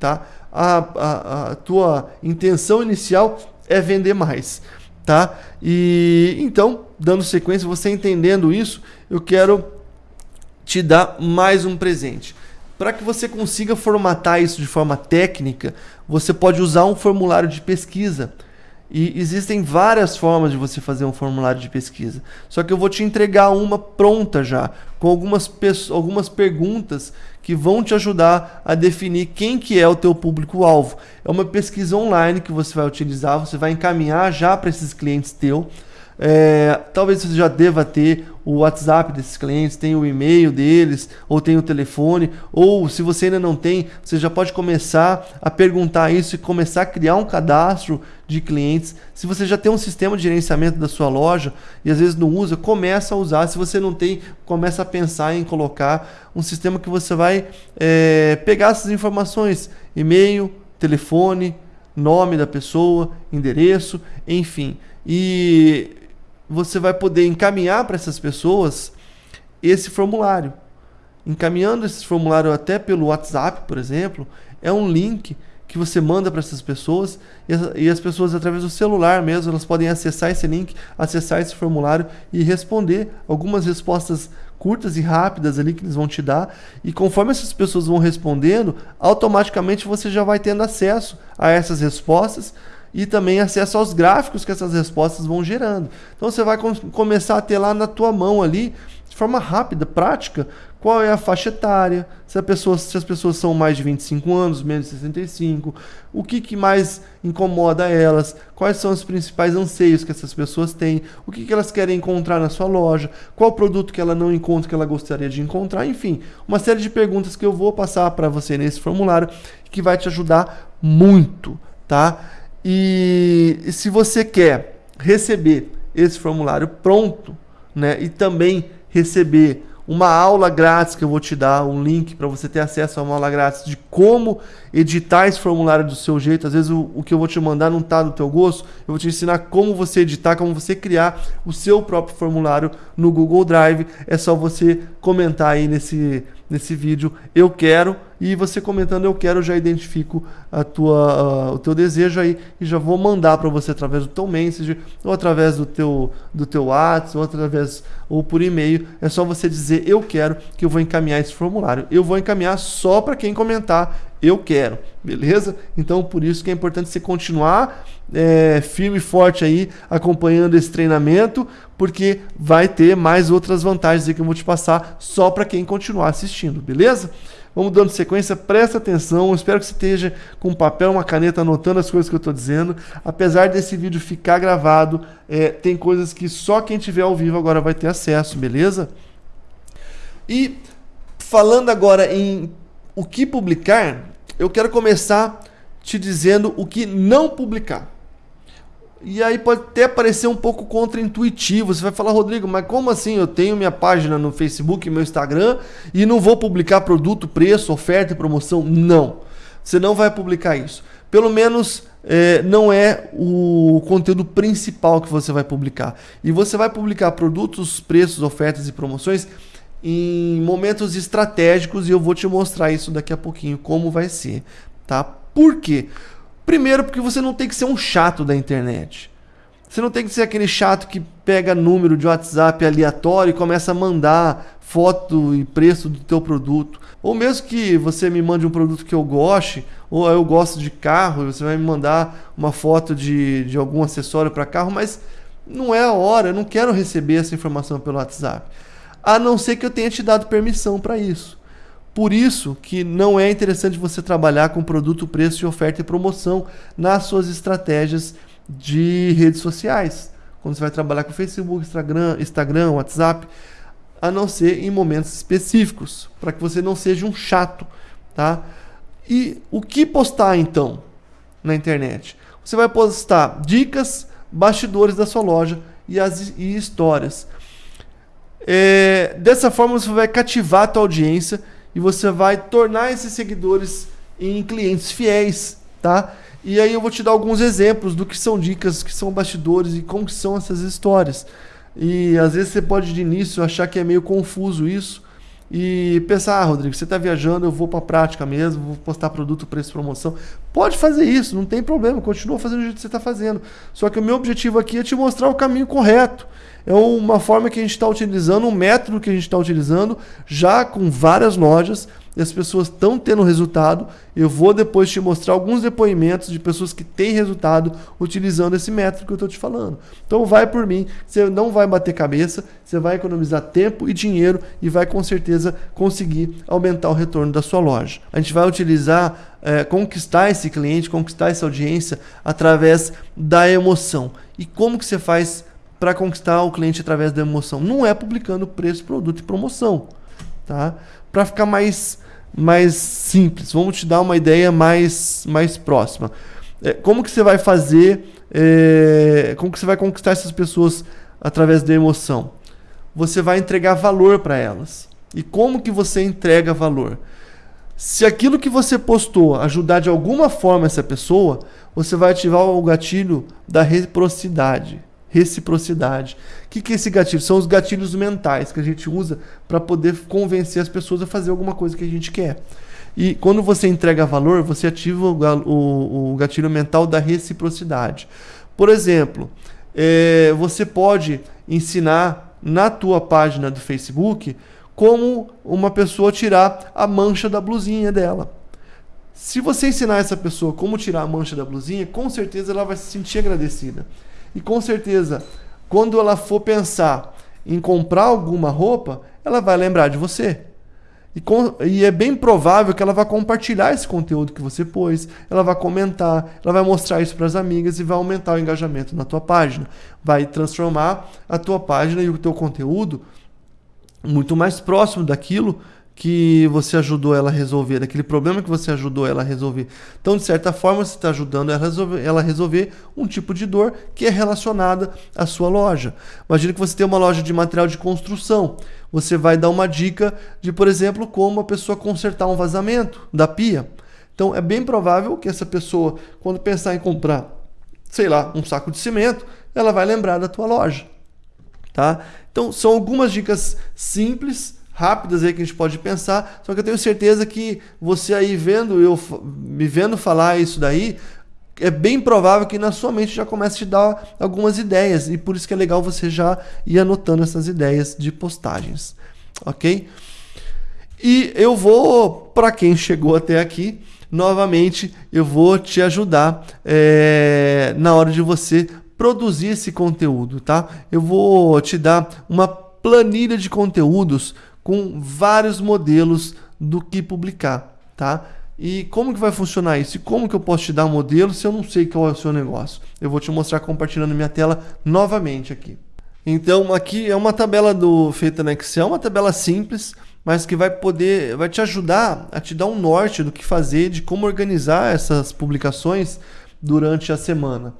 A: Tá? A, a, a tua intenção inicial é vender mais tá? E então, dando sequência, você entendendo isso, eu quero te dar mais um presente. Para que você consiga formatar isso de forma técnica, você pode usar um formulário de pesquisa. E existem várias formas de você fazer um formulário de pesquisa. Só que eu vou te entregar uma pronta já, com algumas, algumas perguntas que vão te ajudar a definir quem que é o teu público-alvo. É uma pesquisa online que você vai utilizar, você vai encaminhar já para esses clientes teus é, talvez você já deva ter o WhatsApp desses clientes, tem o e-mail deles, ou tem o telefone, ou se você ainda não tem, você já pode começar a perguntar isso e começar a criar um cadastro de clientes. Se você já tem um sistema de gerenciamento da sua loja e às vezes não usa, começa a usar. Se você não tem, começa a pensar em colocar um sistema que você vai é, pegar essas informações, e-mail, telefone, nome da pessoa, endereço, enfim. E você vai poder encaminhar para essas pessoas esse formulário. Encaminhando esse formulário até pelo WhatsApp, por exemplo, é um link que você manda para essas pessoas e as, as, pessoas através do celular mesmo elas podem acessar esse link, acessar esse formulário e responder algumas respostas curtas e rápidas ali que eles vão te dar e conforme essas pessoas vão respondendo, automaticamente você já vai tendo acesso a essas respostas e também acesso aos gráficos que essas respostas vão gerando. Então você vai com começar a ter lá na tua mão ali, de forma rápida, prática, qual é a faixa etária, se, pessoa, se as pessoas são mais de 25 anos, menos de 65, o que, que mais incomoda elas, quais são os principais anseios que essas pessoas têm, o que, que elas querem encontrar na sua loja, qual produto que ela não encontra que ela gostaria de encontrar, enfim, uma série de perguntas que eu vou passar para você nesse formulário que vai te ajudar muito, tá? E, se você quer receber esse formulário pronto, né, e também receber uma aula grátis que eu vou te dar, um link para você ter acesso a uma aula grátis de como editar esse formulário do seu jeito. Às vezes o, o que eu vou te mandar não está do teu gosto. Eu vou te ensinar como você editar, como você criar o seu próprio formulário no Google Drive. É só você comentar aí nesse, nesse vídeo eu quero e você comentando eu quero, eu já identifico a tua, uh, o teu desejo aí e já vou mandar para você através do teu message, ou através do teu, do teu WhatsApp, ou através ou por e-mail. É só você dizer eu quero que eu vou encaminhar esse formulário. Eu vou encaminhar só para quem comentar eu quero, beleza? Então por isso que é importante você continuar é, firme e forte aí acompanhando esse treinamento, porque vai ter mais outras vantagens aí que eu vou te passar só para quem continuar assistindo, beleza? Vamos dando sequência, presta atenção. Espero que você esteja com um papel, uma caneta anotando as coisas que eu estou dizendo. Apesar desse vídeo ficar gravado, é, tem coisas que só quem tiver ao vivo agora vai ter acesso, beleza? E falando agora em o que publicar, eu quero começar te dizendo o que não publicar. E aí pode até parecer um pouco contraintuitivo. Você vai falar, Rodrigo, mas como assim? Eu tenho minha página no Facebook, meu Instagram e não vou publicar produto, preço, oferta e promoção? Não. Você não vai publicar isso. Pelo menos é, não é o conteúdo principal que você vai publicar. E você vai publicar produtos, preços, ofertas e promoções em momentos estratégicos e eu vou te mostrar isso daqui a pouquinho como vai ser, tá? Por quê? Primeiro, porque você não tem que ser um chato da internet. Você não tem que ser aquele chato que pega número de WhatsApp aleatório e começa a mandar foto e preço do teu produto. Ou mesmo que você me mande um produto que eu goste, ou eu gosto de carro e você vai me mandar uma foto de, de algum acessório para carro, mas não é a hora, eu não quero receber essa informação pelo WhatsApp. A não ser que eu tenha te dado permissão para isso. Por isso que não é interessante você trabalhar com produto, preço, oferta e promoção nas suas estratégias de redes sociais. Quando você vai trabalhar com Facebook, Instagram, Instagram, WhatsApp, a não ser em momentos específicos, para que você não seja um chato, tá? E o que postar então na internet? Você vai postar dicas, bastidores da sua loja e as e histórias. É, dessa forma você vai cativar a tua audiência e você vai tornar esses seguidores em clientes fiéis, tá? E aí eu vou te dar alguns exemplos do que são dicas, que são bastidores e como são essas histórias. E às vezes você pode de início achar que é meio confuso isso e pensar, ah, Rodrigo, você está viajando, eu vou para a prática mesmo, vou postar produto, preço, promoção. Pode fazer isso, não tem problema, continua fazendo do jeito que você está fazendo. Só que o meu objetivo aqui é te mostrar o caminho correto é uma forma que a gente está utilizando, um método que a gente está utilizando já com várias lojas e as pessoas estão tendo resultado. Eu vou depois te mostrar alguns depoimentos de pessoas que têm resultado utilizando esse método que eu estou te falando. Então vai por mim, você não vai bater cabeça, você vai economizar tempo e dinheiro e vai com certeza conseguir aumentar o retorno da sua loja. A gente vai utilizar, é, conquistar esse cliente, conquistar essa audiência através da emoção. E como que você faz para conquistar o cliente através da emoção. Não é publicando preço, produto e promoção, tá? Para ficar mais mais simples, vamos te dar uma ideia mais mais próxima. É, como que você vai fazer? É, como que você vai conquistar essas pessoas através da emoção? Você vai entregar valor para elas. E como que você entrega valor? Se aquilo que você postou ajudar de alguma forma essa pessoa, você vai ativar o gatilho da reciprocidade reciprocidade. O que, que é esse gatilho? São os gatilhos mentais que a gente usa para poder convencer as pessoas a fazer alguma coisa que a gente quer. E quando você entrega valor, você ativa o, gatilho mental da reciprocidade. Por exemplo, é, você pode ensinar na tua página do Facebook como uma pessoa tirar a mancha da blusinha dela. Se você ensinar essa pessoa como tirar a mancha da blusinha, com certeza ela vai se sentir agradecida. E com certeza, quando ela for pensar em comprar alguma roupa, ela vai lembrar de você. E, com, e, é bem provável que ela vai compartilhar esse conteúdo que você pôs, ela vai comentar, ela vai mostrar isso para as amigas e vai aumentar o engajamento na tua página. Vai transformar a tua página e o teu conteúdo muito mais próximo daquilo que você ajudou ela a resolver, daquele problema que você ajudou ela a resolver. Então, de certa forma, você está ajudando ela a, resolver, ela a resolver um tipo de dor que é relacionada à sua loja. Imagina que você tem uma loja de material de construção. Você vai dar uma dica de, por exemplo, como a pessoa consertar um vazamento da pia. Então, é bem provável que essa pessoa, quando pensar em comprar, sei lá, um saco de cimento, ela vai lembrar da tua loja. Tá? Então, são algumas dicas simples rápidas aí que a gente pode pensar, só que eu tenho certeza que você aí vendo eu me vendo falar isso daí, é bem provável que na sua mente já comece a te dar algumas ideias e por isso que é legal você já ir anotando essas ideias de postagens, ok? E eu vou, para quem chegou até aqui, novamente eu vou te ajudar é, na hora de você produzir esse conteúdo, tá? Eu vou te dar uma planilha de conteúdos com vários modelos do que publicar, tá? E como que vai funcionar isso? E como que eu posso te dar um modelo se eu não sei qual é o seu negócio? Eu vou te mostrar compartilhando minha tela novamente aqui. Então aqui é uma tabela do feita no Excel, uma tabela simples, mas que vai poder, vai te ajudar a te dar um norte do que fazer, de como organizar essas publicações durante a semana.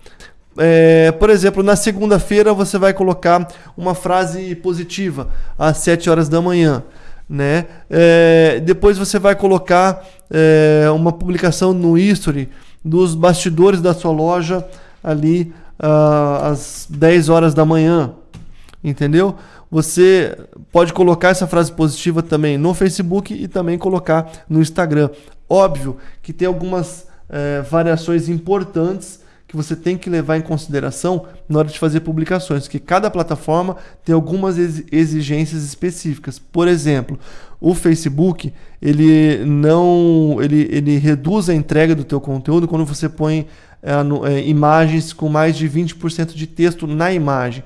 A: É, por exemplo, na segunda-feira você vai colocar uma frase positiva às 7 horas da manhã. Né? É, depois você vai colocar é, uma publicação no history dos bastidores da sua loja ali uh, às 10 horas da manhã. Entendeu? Você pode colocar essa frase positiva também no Facebook e também colocar no Instagram. Óbvio que tem algumas é, variações importantes que você tem que levar em consideração na hora de fazer publicações, que cada plataforma tem algumas exigências específicas. Por exemplo, o Facebook ele não ele, ele reduz a entrega do teu conteúdo quando você põe é, no, é, imagens com mais de 20% de texto na imagem.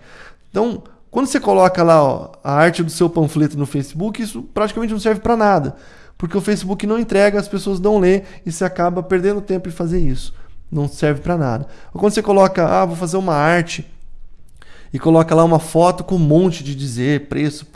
A: Então, quando você coloca lá ó, a arte do seu panfleto no Facebook, isso praticamente não serve para nada, porque o Facebook não entrega, as pessoas não lê e você acaba perdendo tempo em fazer isso. Não serve para nada. Ou quando você coloca, ah, vou fazer uma arte e coloca lá uma foto com um monte de dizer, preço,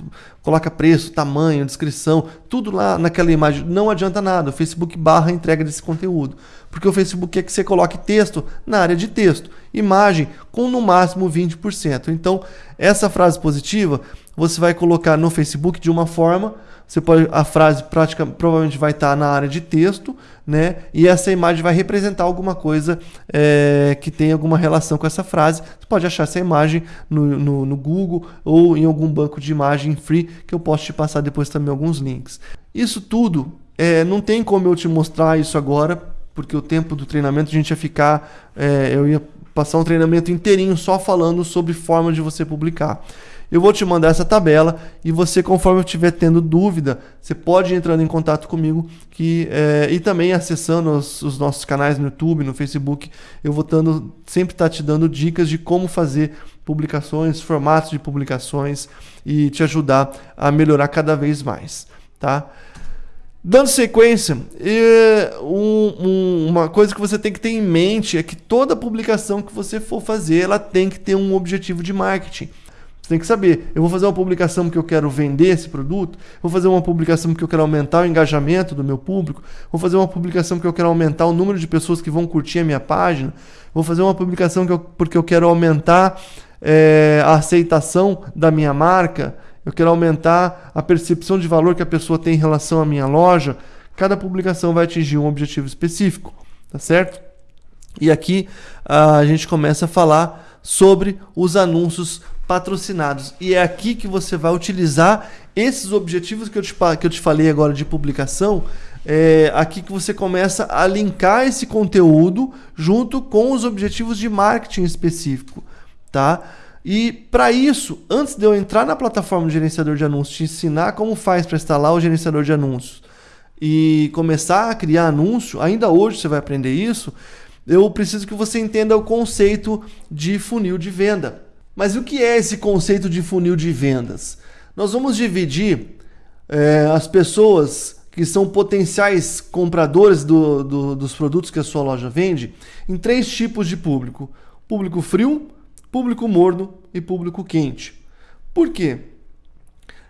A: coloca preço, tamanho, descrição, tudo lá naquela imagem. Não adianta nada, o Facebook barra a entrega desse conteúdo. Porque o Facebook quer que você coloque texto na área de texto, imagem com no máximo 20%. Então, essa frase positiva você vai colocar no Facebook de uma forma você pode a frase prática provavelmente vai estar na área de texto, né? E essa imagem vai representar alguma coisa é, que tem alguma relação com essa frase. Você pode achar essa imagem no, no, no, Google ou em algum banco de imagem free que eu posso te passar depois também alguns links. Isso tudo é, não tem como eu te mostrar isso agora, porque o tempo do treinamento a gente ia ficar, é, eu ia passar um treinamento inteirinho só falando sobre forma de você publicar. Eu vou te mandar essa tabela e você, conforme eu estiver tendo dúvida, você pode ir entrando em contato comigo que, é, e também acessando os, os, nossos canais no YouTube, no Facebook. Eu vou tando, sempre estar tá te dando dicas de como fazer publicações, formatos de publicações e te ajudar a melhorar cada vez mais. Tá? Dando sequência, um, um, uma coisa que você tem que ter em mente é que toda publicação que você for fazer, ela tem que ter um objetivo de marketing. Você tem que saber, eu vou fazer uma publicação porque eu quero vender esse produto, vou fazer uma publicação porque eu quero aumentar o engajamento do meu público, vou fazer uma publicação porque eu quero aumentar o número de pessoas que vão curtir a minha página, vou fazer uma publicação porque eu quero aumentar é, a aceitação da minha marca, eu quero aumentar a percepção de valor que a pessoa tem em relação à minha loja. Cada publicação vai atingir um objetivo específico, tá certo? E aqui a gente começa a falar sobre os anúncios patrocinados. E é aqui que você vai utilizar esses objetivos que eu te, que eu te falei agora de publicação. É aqui que você começa a linkar esse conteúdo junto com os objetivos de marketing específico, tá? E para isso, antes de eu entrar na plataforma de gerenciador de anúncios, te ensinar como faz para instalar o gerenciador de anúncios e começar a criar anúncio, ainda hoje você vai aprender isso, eu preciso que você entenda o conceito de funil de venda. Mas o que é esse conceito de funil de vendas? Nós vamos dividir é, as pessoas que são potenciais compradores do, do, dos produtos que a sua loja vende em três tipos de público: público frio, público morno e público quente. Por quê?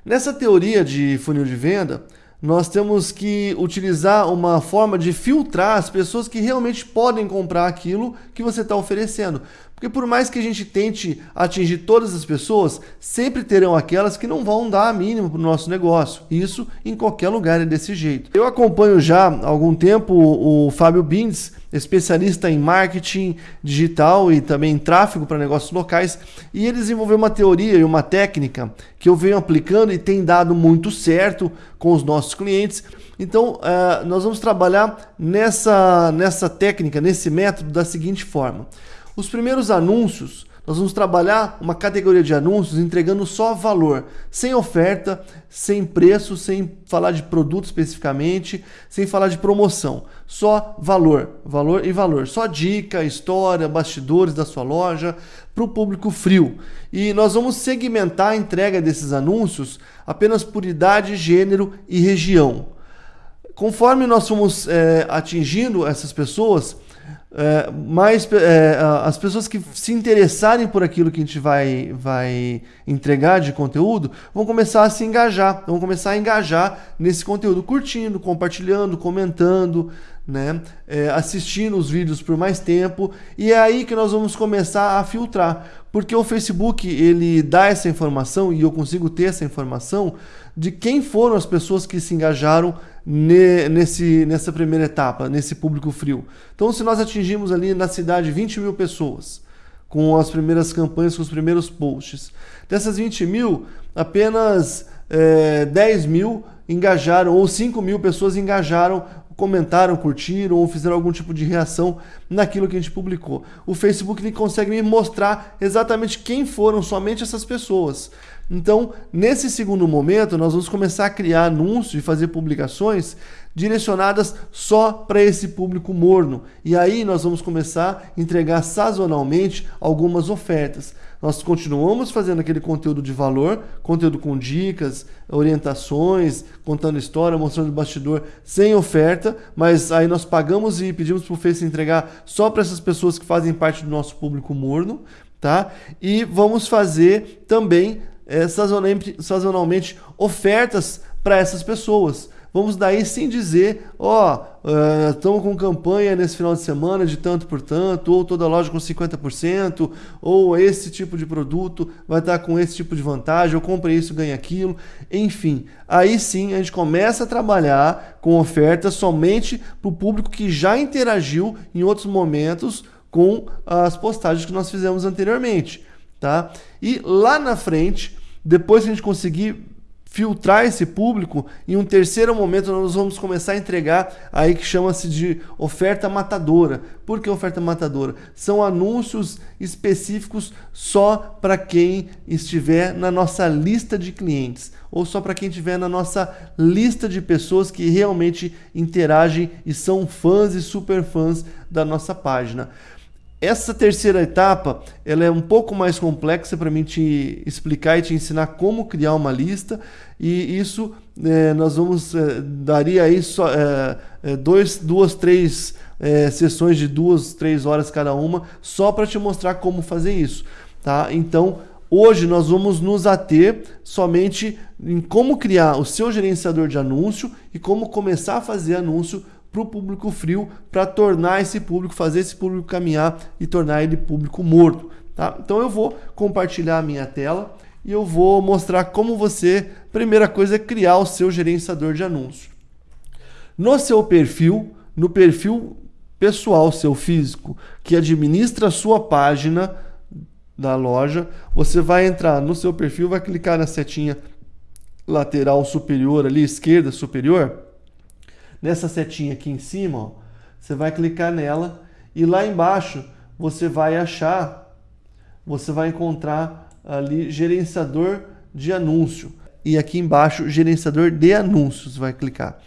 A: Nessa teoria de funil de venda, nós temos que utilizar uma forma de filtrar as pessoas que realmente podem comprar aquilo que você está oferecendo. Porque por mais que a gente tente atingir todas as pessoas, sempre terão aquelas que não vão dar a mínima para o nosso negócio. Isso em qualquer lugar é desse jeito. Eu acompanho já há algum tempo o, Fábio Bindes, especialista em marketing digital e também em tráfego para negócios locais, e ele desenvolveu uma teoria e uma técnica que eu venho aplicando e tem dado muito certo com os nossos clientes. Então, uh, nós vamos trabalhar nessa, nessa técnica, nesse método da seguinte forma. Os primeiros anúncios, nós vamos trabalhar uma categoria de anúncios entregando só valor, sem oferta, sem preço, sem falar de produto especificamente, sem falar de promoção. Só valor, valor e valor. Só dica, história, bastidores da sua loja para o público frio. E nós vamos segmentar a entrega desses anúncios apenas por idade, gênero e região. Conforme nós fomos é, atingindo essas pessoas, é, mais é, as pessoas que se interessarem por aquilo que a gente vai, vai entregar de conteúdo vão começar a se engajar, vão começar a engajar nesse conteúdo, curtindo, compartilhando, comentando, né? É, assistindo os vídeos por mais tempo e é aí que nós vamos começar a filtrar, porque o Facebook ele dá essa informação e eu consigo ter essa informação de quem foram as pessoas que se engajaram nesse, nessa primeira etapa, nesse público frio. Então, se nós atingimos ali na cidade 20 mil pessoas com as primeiras campanhas, com os primeiros posts, dessas 20 mil, apenas é, 10 mil engajaram, ou 5 mil pessoas engajaram comentaram, curtiram ou fizeram algum tipo de reação naquilo que a gente publicou. O Facebook ele consegue me mostrar exatamente quem foram somente essas pessoas. Então, nesse segundo momento, nós vamos começar a criar anúncios e fazer publicações direcionadas só para esse público morno. E aí nós vamos começar a entregar sazonalmente algumas ofertas. Nós continuamos fazendo aquele conteúdo de valor, conteúdo com dicas, orientações, contando história, mostrando o bastidor, sem oferta, mas aí nós pagamos e pedimos para o Face entregar só para essas pessoas que fazem parte do nosso público morno, tá? E vamos fazer também é, sazonalmente, sazonalmente ofertas para essas pessoas. Vamos daí sim dizer, ó, oh, estamos uh, com campanha nesse final de semana de tanto por tanto, ou toda loja com 50%, ou esse tipo de produto vai estar com esse tipo de vantagem, eu compre isso, ganha aquilo, enfim. Aí sim a gente começa a trabalhar com ofertas somente para o público que já interagiu em outros momentos com as postagens que nós fizemos anteriormente tá? E lá na frente, depois que a gente conseguir filtrar esse público, em um terceiro momento nós vamos começar a entregar aí que chama-se de oferta matadora. Por que oferta matadora? São anúncios específicos só para quem estiver na nossa lista de clientes ou só para quem estiver na nossa lista de pessoas que realmente interagem e são fãs e super fãs da nossa página. Essa terceira etapa, ela é um pouco mais complexa para mim te explicar e te ensinar como criar uma lista e isso é, nós vamos é, daria aí só é, é dois, duas, três é, sessões de duas, três horas cada uma só para te mostrar como fazer isso, tá? Então hoje nós vamos nos ater somente em como criar o seu gerenciador de anúncio e como começar a fazer anúncio para o público frio, para tornar esse público, fazer esse público caminhar e tornar ele público morto. Tá? Então eu vou compartilhar a minha tela e eu vou mostrar como você, primeira coisa é criar o seu gerenciador de anúncio. No seu perfil, no perfil pessoal seu físico, que administra a sua página da loja, você vai entrar no seu perfil, vai clicar na setinha lateral superior ali, esquerda superior, nessa setinha aqui em cima, ó, você vai clicar nela e lá embaixo você vai achar, você vai encontrar ali gerenciador de anúncio. E aqui embaixo, gerenciador de anúncios, vai clicar.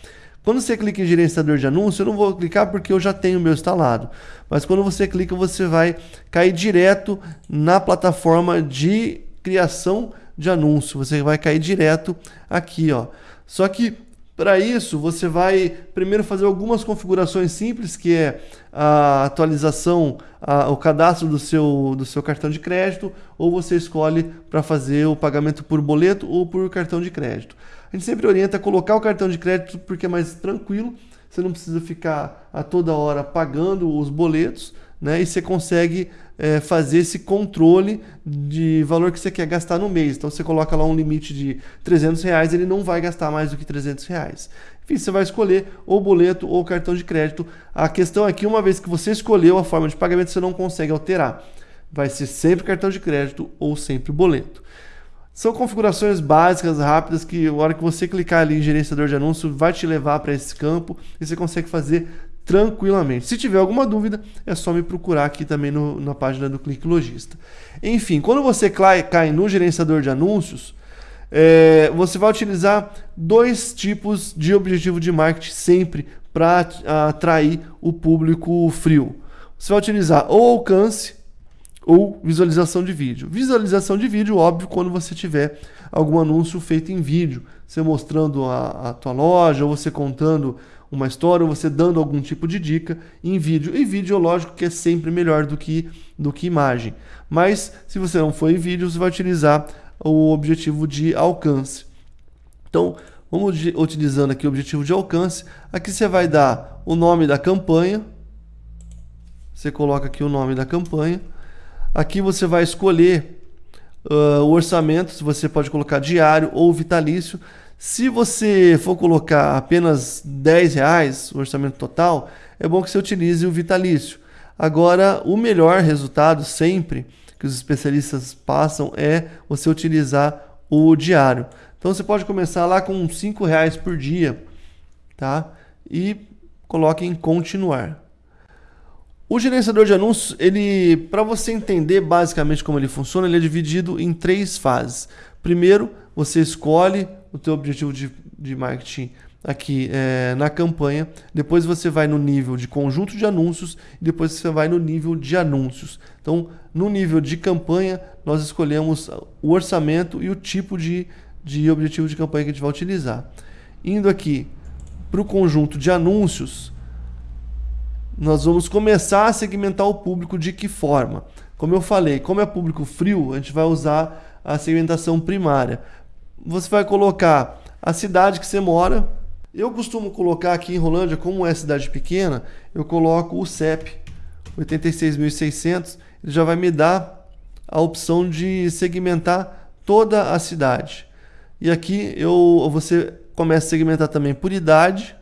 A: Quando você clica em gerenciador de anúncio, eu não vou clicar porque eu já tenho o meu instalado. Mas quando você clica, você vai cair direto na plataforma de criação de anúncio. Você vai cair direto aqui, ó. Só que para isso, você vai primeiro fazer algumas configurações simples, que é a atualização, a, o cadastro do seu, do seu cartão de crédito, ou você escolhe para fazer o pagamento por boleto ou por cartão de crédito. A gente sempre orienta a colocar o cartão de crédito porque é mais tranquilo, você não precisa ficar a toda hora pagando os boletos, né? E você consegue é, fazer esse controle de valor que você quer gastar no mês. Então você coloca lá um limite de 300 reais, ele não vai gastar mais do que 300 reais. Enfim, você vai escolher ou boleto ou cartão de crédito. A questão aqui, uma vez que você escolheu a forma de pagamento, você não consegue alterar. Vai ser sempre cartão de crédito ou sempre boleto. São configurações básicas, rápidas, que a hora que você clicar ali em gerenciador de anúncio, vai te levar para esse campo e você consegue fazer tranquilamente. Se tiver alguma dúvida, é só me procurar aqui também no, na página do Clique Logista. Enfim, quando você cai no gerenciador de anúncios, é, você vai utilizar dois tipos de objetivo de marketing sempre para atrair o público frio. Você vai utilizar ou alcance ou visualização de vídeo. Visualização de vídeo, óbvio, quando você tiver algum anúncio feito em vídeo, você mostrando a, a tua loja ou você contando uma história, ou você dando algum tipo de dica em vídeo. E vídeo, lógico que é sempre melhor do que, do que imagem. Mas se você não for em vídeo, você vai utilizar o objetivo de alcance. Então, vamos utilizando aqui o objetivo de alcance. Aqui você vai dar o nome da campanha. Você coloca aqui o nome da campanha. Aqui você vai escolher Uh, o orçamento, você pode colocar diário ou vitalício. Se você for colocar apenas 10 reais o orçamento total, é bom que você utilize o vitalício. Agora, o melhor resultado sempre que os especialistas passam é você utilizar o diário. Então você pode começar lá com 5 reais por dia, tá? E coloque em continuar. O gerenciador de anúncios, ele, para você entender basicamente como ele funciona, ele é dividido em três fases. Primeiro, você escolhe o teu objetivo de, de marketing aqui é, na campanha. Depois você vai no nível de conjunto de anúncios e depois você vai no nível de anúncios. Então, no nível de campanha, nós escolhemos o orçamento e o tipo de, de objetivo de campanha que a gente vai utilizar. Indo aqui para o conjunto de anúncios, nós vamos começar a segmentar o público de que forma? Como eu falei, como é público frio, a gente vai usar a segmentação primária. Você vai colocar a cidade que você mora. Eu costumo colocar aqui em Rolândia, como é cidade pequena, eu coloco o CEP 86.600, ele já vai me dar a opção de segmentar toda a cidade. E aqui eu você começa a segmentar também por idade,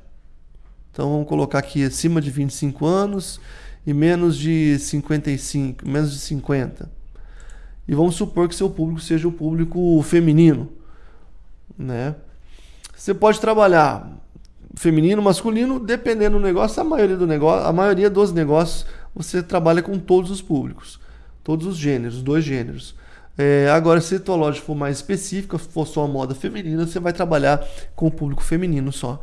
A: então vamos colocar aqui acima de 25 anos e menos de 55, menos de 50. E vamos supor que seu público seja o público feminino, né? Você pode trabalhar feminino, masculino, dependendo do negócio, a maioria do negócio, a maioria dos negócios você trabalha com todos os públicos, todos os gêneros, dois gêneros. É, agora, se a tua loja for mais específica, for só moda feminina, você vai trabalhar com o público feminino só.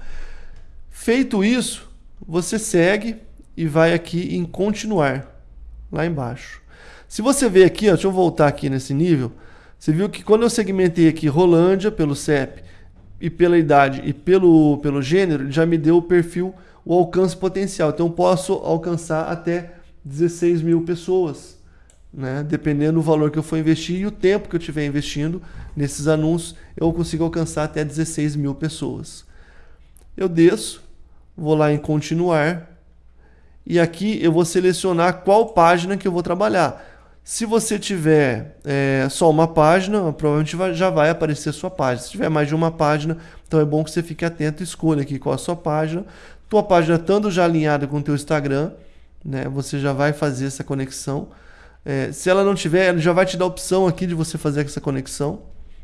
A: Feito isso, você segue e vai aqui em continuar, lá embaixo. Se você ver aqui, ó, deixa eu voltar aqui nesse nível, você viu que quando eu segmentei aqui Rolândia pelo CEP e pela idade e pelo, pelo gênero, ele já me deu o perfil, o alcance potencial. Então eu posso alcançar até 16 mil pessoas, né? dependendo do valor que eu for investir e o tempo que eu estiver investindo nesses anúncios, eu consigo alcançar até 16 mil pessoas. Eu desço, vou lá em continuar e aqui eu vou selecionar qual página que eu vou trabalhar. Se você tiver é, só uma página, provavelmente vai, já vai aparecer a sua página. Se tiver mais de uma página, então é bom que você fique atento e escolha aqui qual a sua página. Tua página estando já alinhada com o teu Instagram, né, você já vai fazer essa conexão. É, se ela não tiver, ele já vai te dar a opção aqui de você fazer essa conexão.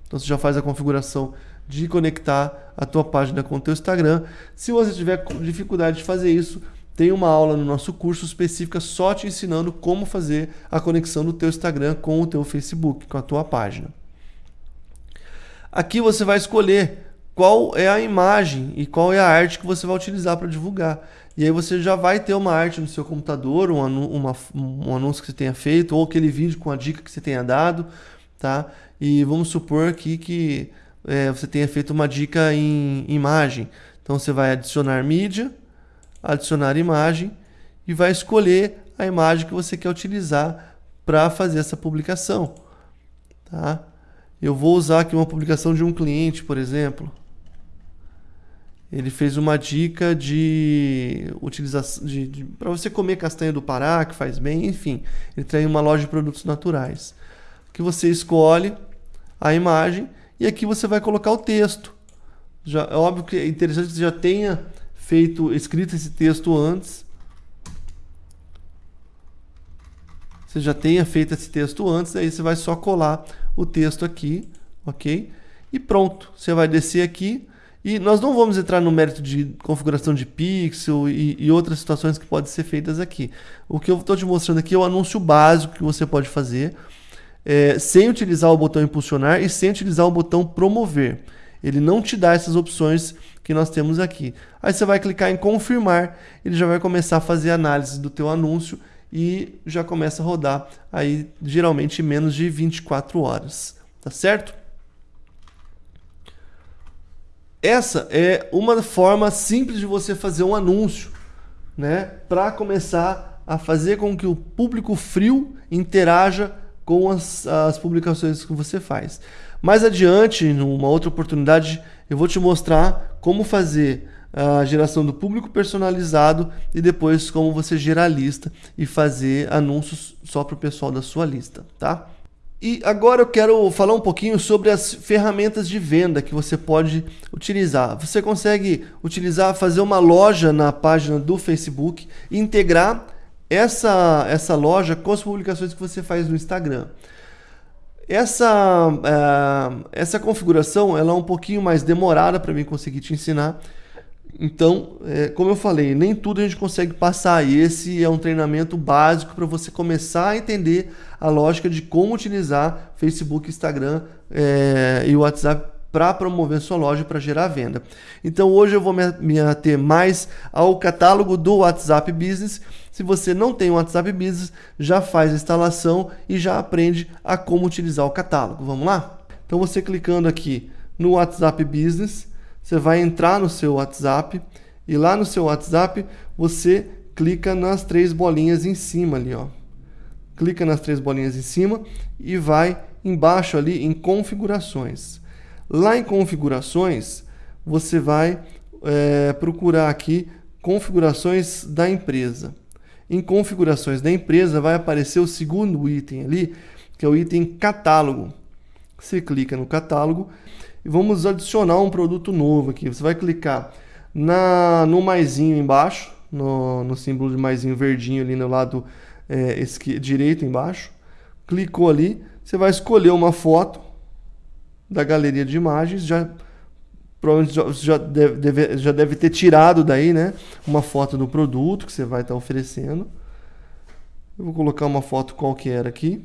A: Então você já faz a configuração de conectar a tua página com o teu Instagram. Se você tiver dificuldade de fazer isso, tem uma aula no nosso curso específica só te ensinando como fazer a conexão do teu Instagram com o teu Facebook, com a tua página. Aqui você vai escolher qual é a imagem e qual é a arte que você vai utilizar para divulgar. E aí você já vai ter uma arte no seu computador, um, uma, um anúncio que você tenha feito, ou aquele vídeo com a dica que você tenha dado, tá? E vamos supor aqui que é, você tenha feito uma dica em imagem. Então você vai adicionar mídia, adicionar imagem e vai escolher a imagem que você quer utilizar para fazer essa publicação. Tá? Eu vou usar aqui uma publicação de um cliente, por exemplo. Ele fez uma dica de utilização de, de para você comer castanha do Pará, que faz bem, enfim. Ele tem uma loja de produtos naturais. Que você escolhe a imagem e aqui você vai colocar o texto. Já, é óbvio que é interessante que você já tenha feito, escrito esse texto antes. Você já tenha feito esse texto antes, aí você vai só colar o texto aqui, ok? E pronto, você vai descer aqui. E nós não vamos entrar no mérito de configuração de pixel e, e outras situações que podem ser feitas aqui. O que eu estou te mostrando aqui é o anúncio básico que você pode fazer é, sem utilizar o botão impulsionar e sem utilizar o botão promover. Ele não te dá essas opções que nós temos aqui. Aí você vai clicar em confirmar, ele já vai começar a fazer análise do teu anúncio e já começa a rodar aí geralmente em menos de 24 horas, tá certo? essa é uma forma simples de você fazer um anúncio, né? Para começar a fazer com que o público frio interaja com as, as publicações que você faz. Mais adiante, numa outra oportunidade, eu vou te mostrar como fazer a geração do público personalizado e depois como você gerar lista e fazer anúncios só para o pessoal da sua lista, tá? E agora eu quero falar um pouquinho sobre as ferramentas de venda que você pode utilizar. Você consegue utilizar, fazer uma loja na página do Facebook e integrar essa, essa loja com as publicações que você faz no Instagram. Essa, uh, essa configuração ela é um pouquinho mais demorada para mim conseguir te ensinar, então, é, como eu falei, nem tudo a gente consegue passar. E esse é um treinamento básico para você começar a entender a lógica de como utilizar Facebook, Instagram é, e WhatsApp para promover sua loja para gerar venda. Então hoje eu vou me ater mais ao catálogo do WhatsApp Business. Se você não tem o WhatsApp Business, já faz a instalação e já aprende a como utilizar o catálogo. Vamos lá? Então você clicando aqui no WhatsApp Business, você vai entrar no seu WhatsApp e lá no seu WhatsApp você clica nas três bolinhas em cima ali, ó. Clica nas três bolinhas em cima e vai embaixo ali em configurações. Lá em configurações você vai é, procurar aqui configurações da empresa. Em configurações da empresa vai aparecer o segundo item ali, que é o item catálogo. Você clica no catálogo e vamos adicionar um produto novo aqui. Você vai clicar na, no maisinho embaixo, no, no símbolo de maisinho verdinho ali no lado é, esqui, direito embaixo. Clicou ali, você vai escolher uma foto da galeria de imagens, já provavelmente já, já, deve, já deve ter tirado daí, né? Uma foto do produto que você vai estar oferecendo. Eu vou colocar uma foto qualquer aqui.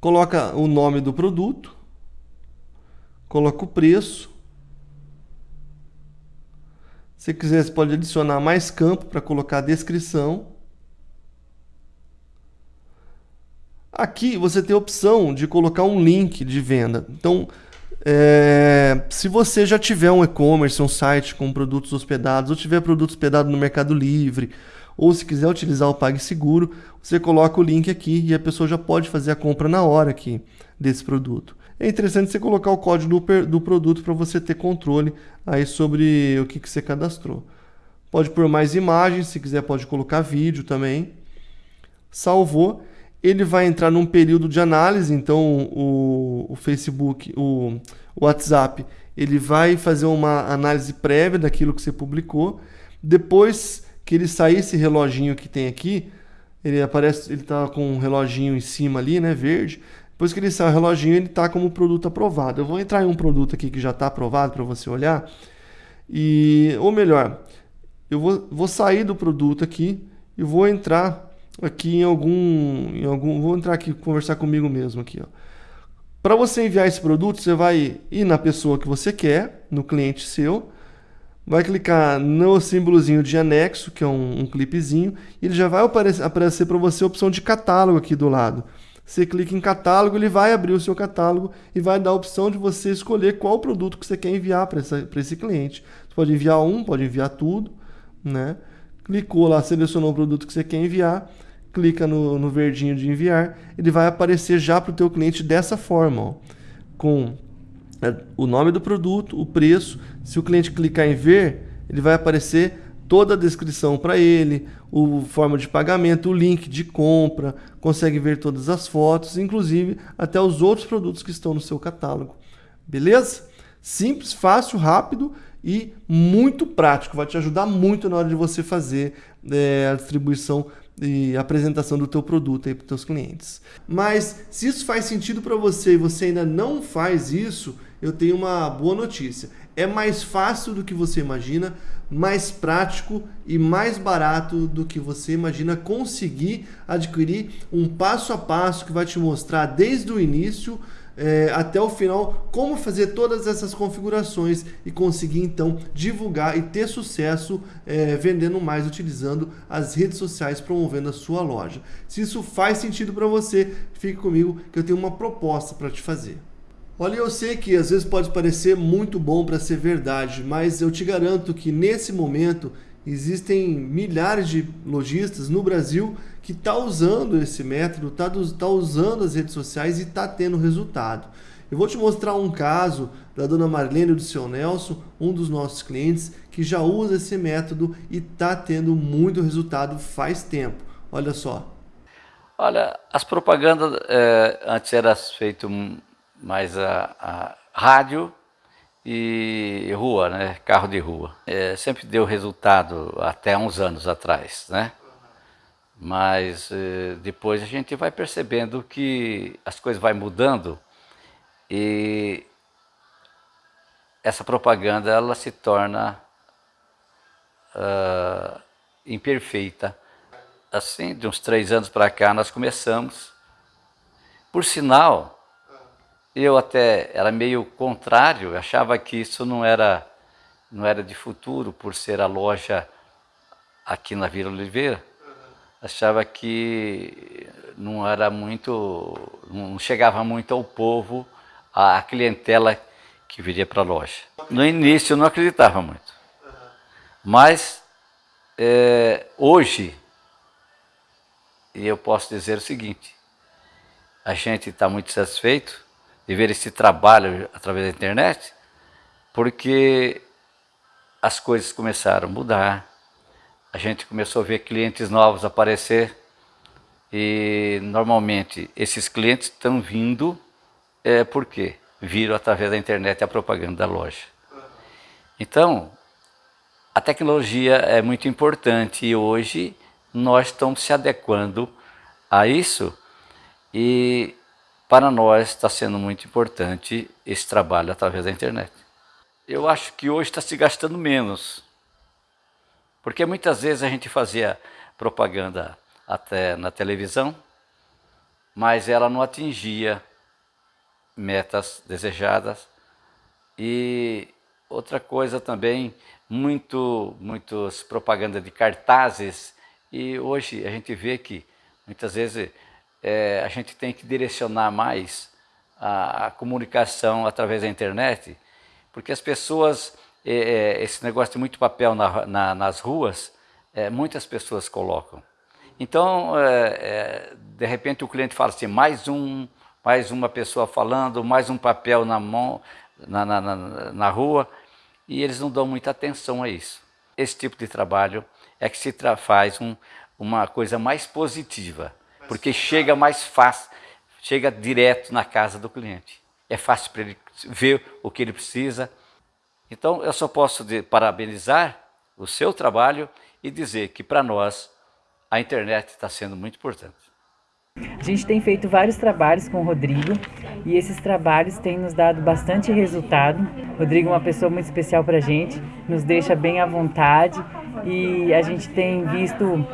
A: Coloca o nome do produto coloca o preço. Se quiser, você pode adicionar mais campo para colocar a descrição. Aqui você tem a opção de colocar um link de venda. Então, é, se você já tiver um e-commerce, um site com produtos hospedados, ou tiver produto hospedado no Mercado Livre, ou se quiser utilizar o PagSeguro, você coloca o link aqui e a pessoa já pode fazer a compra na hora aqui desse produto é interessante você colocar o código do, do produto para você ter controle aí sobre o que, que você cadastrou. Pode pôr mais imagens, se quiser pode colocar vídeo também. Salvou. Ele vai entrar num período de análise, então o, o Facebook, o, o WhatsApp, ele vai fazer uma análise prévia daquilo que você publicou. Depois que ele sair esse reloginho que tem aqui, ele aparece, ele está com um reloginho em cima ali, né, verde. Depois que ele sai o reloginho, ele está como produto aprovado. Eu vou entrar em um produto aqui que já está aprovado para você olhar. E, ou melhor, eu vou, vou sair do produto aqui e vou entrar aqui em algum, em algum, vou entrar aqui conversar comigo mesmo aqui, Para você enviar esse produto, você vai ir na pessoa que você quer, no cliente seu, vai clicar no símbolozinho de anexo, que é um, um clipezinho, e ele já vai aparecer, aparecer para você a opção de catálogo aqui do lado. Você clica em catálogo, ele vai abrir o seu catálogo e vai dar a opção de você escolher qual produto que você quer enviar para esse cliente. Você pode enviar um, pode enviar tudo, né? Clicou lá, selecionou o produto que você quer enviar, clica no, no verdinho de enviar, ele vai aparecer já para o teu cliente dessa forma, ó, com é, o nome do produto, o preço. Se o cliente clicar em ver, ele vai aparecer toda a descrição para ele, o forma de pagamento, o link de compra, consegue ver todas as fotos, inclusive até os outros produtos que estão no seu catálogo. Beleza? Simples, fácil, rápido e muito prático. Vai te ajudar muito na hora de você fazer é, a distribuição e apresentação do teu produto aí para os teus clientes. Mas se isso faz sentido para você e você ainda não faz isso, eu tenho uma boa notícia. É mais fácil do que você imagina, mais prático e mais barato do que você imagina conseguir adquirir um passo a passo que vai te mostrar desde o início é, até o final como fazer todas essas configurações e conseguir então divulgar e ter sucesso é, vendendo mais utilizando as redes sociais promovendo a sua loja. Se isso faz sentido para você, fique comigo que eu tenho uma proposta para te fazer. Olha, eu sei que às vezes pode parecer muito bom para ser verdade, mas eu te garanto que nesse momento existem milhares de lojistas no Brasil que está usando esse método, está tá usando as redes sociais e está tendo resultado. Eu vou te mostrar um caso da dona Marlene e do seu Nelson, um dos nossos clientes, que já usa esse método e está tendo muito resultado faz tempo. Olha só.
B: Olha, as propagandas é, antes era feito mais a, a, rádio e rua, né? Carro de rua. É, sempre deu resultado até uns anos atrás, né? Mas é, depois a gente vai percebendo que as coisas vão mudando e essa propaganda ela se torna uh, imperfeita assim, de uns três anos para cá, nós começamos. Por sinal, eu até era meio contrário, achava que isso não era, não era de futuro, por ser a loja aqui na Vila Oliveira. Achava que não era muito, não chegava muito ao povo, a clientela que viria para a loja. No início eu não acreditava muito. Mas é, hoje eu posso dizer o seguinte, a gente está muito satisfeito de ver esse trabalho através da internet, porque as coisas começaram a mudar, a gente começou a ver clientes novos aparecer e normalmente esses clientes estão vindo é, porque viram através da internet a propaganda da loja. Então, a tecnologia é muito importante e hoje nós estamos se adequando a isso e para nós está sendo muito importante esse trabalho através da internet. Eu acho que hoje está se gastando menos, porque muitas vezes a gente fazia propaganda até na televisão, mas ela não atingia metas desejadas. E outra coisa também, muito, muitas propaganda de cartazes e hoje a gente vê que muitas vezes é, a gente tem que direcionar mais a, a comunicação através da internet, porque as pessoas, é, esse negócio de muito papel na, na, nas ruas, é, muitas pessoas colocam. Então, é, é, de repente o cliente fala assim, mais um, mais uma pessoa falando, mais um papel na mão, na, na, na rua, e eles não dão muita atenção a isso. Esse tipo de trabalho é que se faz um, uma coisa mais positiva, porque chega mais fácil, chega direto na casa do cliente. É fácil para ele ver o que ele precisa. Então, eu só posso parabenizar o seu trabalho e dizer que para nós a internet está sendo muito importante.
C: A gente tem feito vários trabalhos com o Rodrigo e esses trabalhos têm nos dado bastante resultado. O Rodrigo é uma pessoa muito especial para a gente, nos deixa bem à vontade e a gente tem visto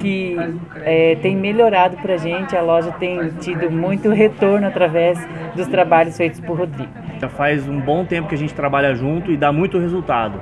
C: que é, tem melhorado para a gente, a loja tem tido muito retorno através dos trabalhos feitos por Rodrigo.
D: Já faz um bom tempo que a gente trabalha junto e dá muito resultado.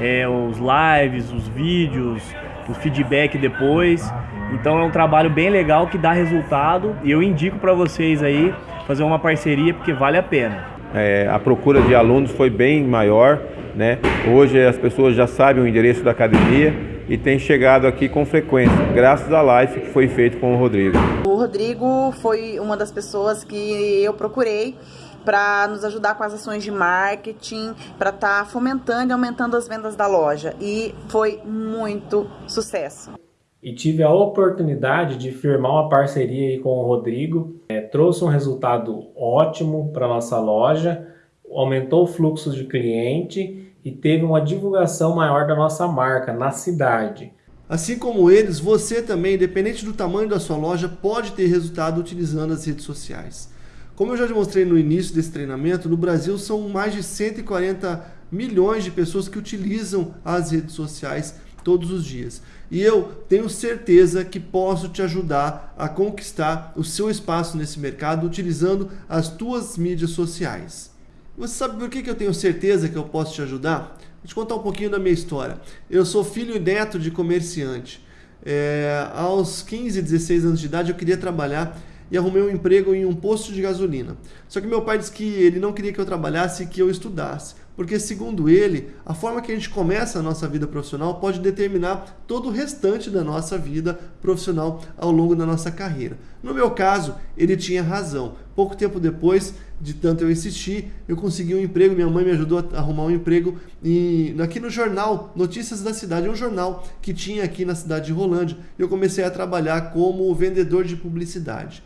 D: É, os lives, os vídeos, o feedback depois. Então é um trabalho bem legal que dá resultado e eu indico para vocês aí fazer uma parceria porque vale a pena.
E: É, a procura de alunos foi bem maior, né? Hoje as pessoas já sabem o endereço da academia e têm chegado aqui com frequência, graças à live que foi feito com o Rodrigo.
F: O Rodrigo foi uma das pessoas que eu procurei para nos ajudar com as ações de marketing, para estar tá fomentando e aumentando as vendas da loja. E foi muito sucesso.
G: E tive a oportunidade de firmar uma parceria com o Rodrigo. É, trouxe um resultado ótimo para nossa loja, aumentou o fluxo de cliente e teve uma divulgação maior da nossa marca na cidade.
A: Assim como eles, você também, independente do tamanho da sua loja, pode ter resultado utilizando as redes sociais. Como eu já demonstrei no início desse treinamento, no Brasil são mais de 140 milhões de pessoas que utilizam as redes sociais todos os dias. E eu tenho certeza que posso te ajudar a conquistar o seu espaço nesse mercado utilizando as tuas mídias sociais. Você sabe por que eu tenho certeza que eu posso te ajudar? Vou te contar um pouquinho da minha história. Eu sou filho e neto de comerciante. É, aos 15, 16 anos de idade eu queria trabalhar e arrumei um emprego em um posto de gasolina. Só que meu pai disse que ele não queria que eu trabalhasse e que eu estudasse porque, segundo ele, a forma que a gente começa a nossa vida profissional pode determinar todo o restante da nossa vida profissional ao longo da nossa carreira. No meu caso, ele tinha razão. Pouco tempo depois de tanto eu insistir, eu consegui um emprego. Minha mãe me ajudou a arrumar um emprego e aqui no jornal Notícias da Cidade, um jornal que tinha aqui na cidade de Rolândia. Eu comecei a trabalhar como vendedor de publicidade.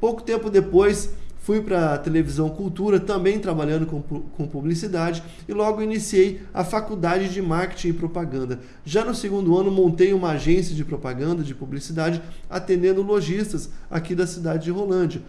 A: Pouco tempo depois, Fui para a televisão Cultura, também trabalhando com, com publicidade, e logo iniciei a faculdade de marketing e propaganda. Já no segundo ano, montei uma agência de propaganda, de publicidade, atendendo lojistas aqui da cidade de Rolândia.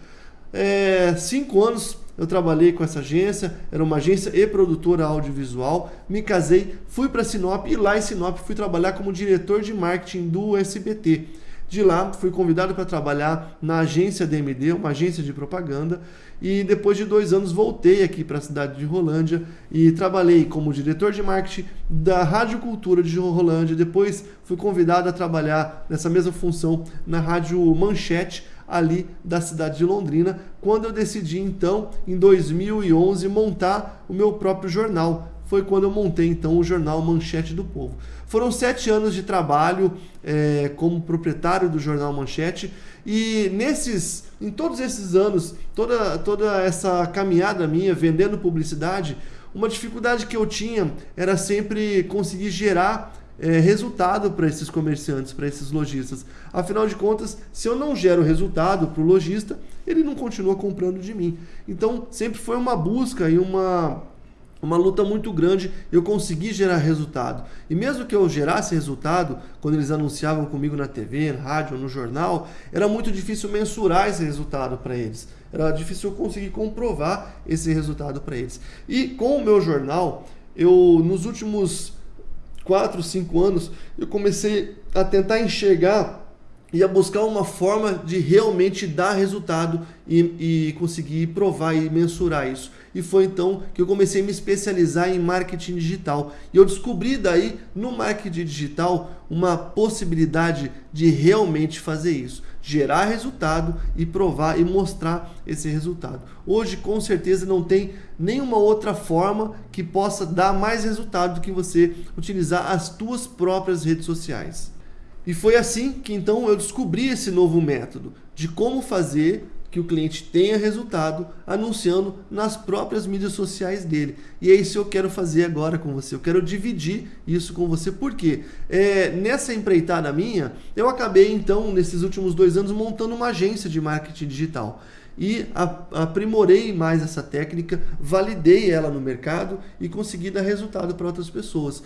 A: É, cinco anos eu trabalhei com essa agência, era uma agência e produtora audiovisual. Me casei, fui para Sinop e lá em Sinop fui trabalhar como diretor de marketing do SBT. De lá, fui convidado para trabalhar na agência DMD, uma agência de propaganda, e depois de dois anos voltei aqui para a cidade de Rolândia e trabalhei como diretor de marketing da Rádio Cultura de Rolândia. Depois fui convidado a trabalhar nessa mesma função na Rádio Manchete, ali da cidade de Londrina, quando eu decidi então, em 2011, montar o meu próprio jornal, foi quando eu montei então o jornal Manchete do Povo. Foram sete anos de trabalho é, como proprietário do jornal Manchete e nesses, em todos esses anos, toda, toda essa caminhada minha vendendo publicidade, uma dificuldade que eu tinha era sempre conseguir gerar é, resultado para esses comerciantes, para esses lojistas. Afinal de contas, se eu não gero resultado para o lojista, ele não continua comprando de mim. Então, sempre foi uma busca e uma uma luta muito grande, eu consegui gerar resultado. E mesmo que eu gerasse resultado, quando eles anunciavam comigo na TV, na rádio, no jornal, era muito difícil mensurar esse resultado para eles. Era difícil eu conseguir comprovar esse resultado para eles. E com o meu jornal, eu nos últimos 4, 5 anos, eu comecei a tentar enxergar e a buscar uma forma de realmente dar resultado e, e, conseguir provar e mensurar isso. E foi então que eu comecei a me especializar em marketing digital. E eu descobri daí, no marketing digital, uma possibilidade de realmente fazer isso. Gerar resultado e provar e mostrar esse resultado. Hoje, com certeza, não tem nenhuma outra forma que possa dar mais resultado do que você utilizar as tuas próprias redes sociais. E foi assim que então eu descobri esse novo método de como fazer que o cliente tenha resultado anunciando nas próprias mídias sociais dele. E é isso que eu quero fazer agora com você. Eu quero dividir isso com você. porque é, nessa empreitada minha, eu acabei então, nesses últimos dois anos, montando uma agência de marketing digital. E aprimorei mais essa técnica, validei ela no mercado e consegui dar resultado para outras pessoas.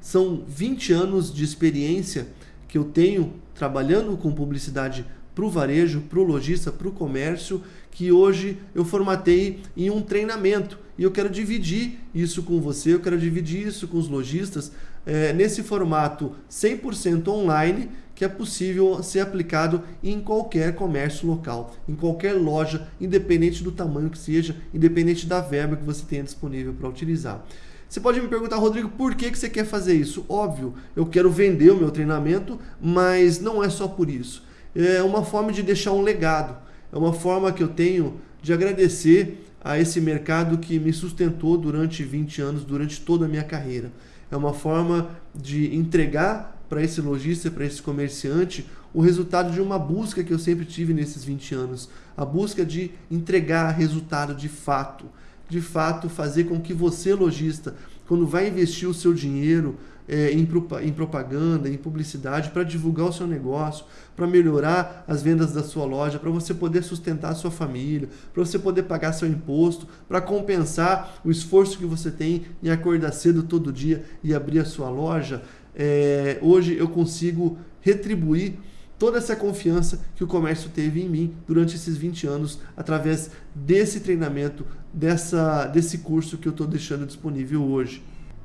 A: São 20 anos de experiência que eu tenho trabalhando com publicidade para o varejo, para o lojista, para o comércio, que hoje eu formatei em um treinamento. E eu quero dividir isso com você, eu quero dividir isso com os lojistas é, nesse formato 100% online que é possível ser aplicado em qualquer comércio local, em qualquer loja, independente do tamanho que seja, independente da verba que você tenha disponível para utilizar. Você pode me perguntar, Rodrigo, por que, que você quer fazer isso? Óbvio, eu quero vender o meu treinamento, mas não é só por isso. É uma forma de deixar um legado. É uma forma que eu tenho de agradecer a esse mercado que me sustentou durante 20 anos, durante toda a minha carreira. É uma forma de entregar para esse lojista, para esse comerciante, o resultado de uma busca que eu sempre tive nesses 20 anos. A busca de entregar resultado de fato de fato fazer com que você, lojista, quando vai investir o seu dinheiro é, em, em propaganda, em publicidade, para divulgar o seu negócio, para melhorar as vendas da sua loja, para você poder sustentar a sua família, para você poder pagar seu imposto, para compensar o esforço que você tem em acordar cedo todo dia e abrir a sua loja, é, hoje eu consigo retribuir toda essa confiança que o comércio teve em mim durante esses 20 anos através desse treinamento, dessa, desse curso que eu estou deixando disponível hoje.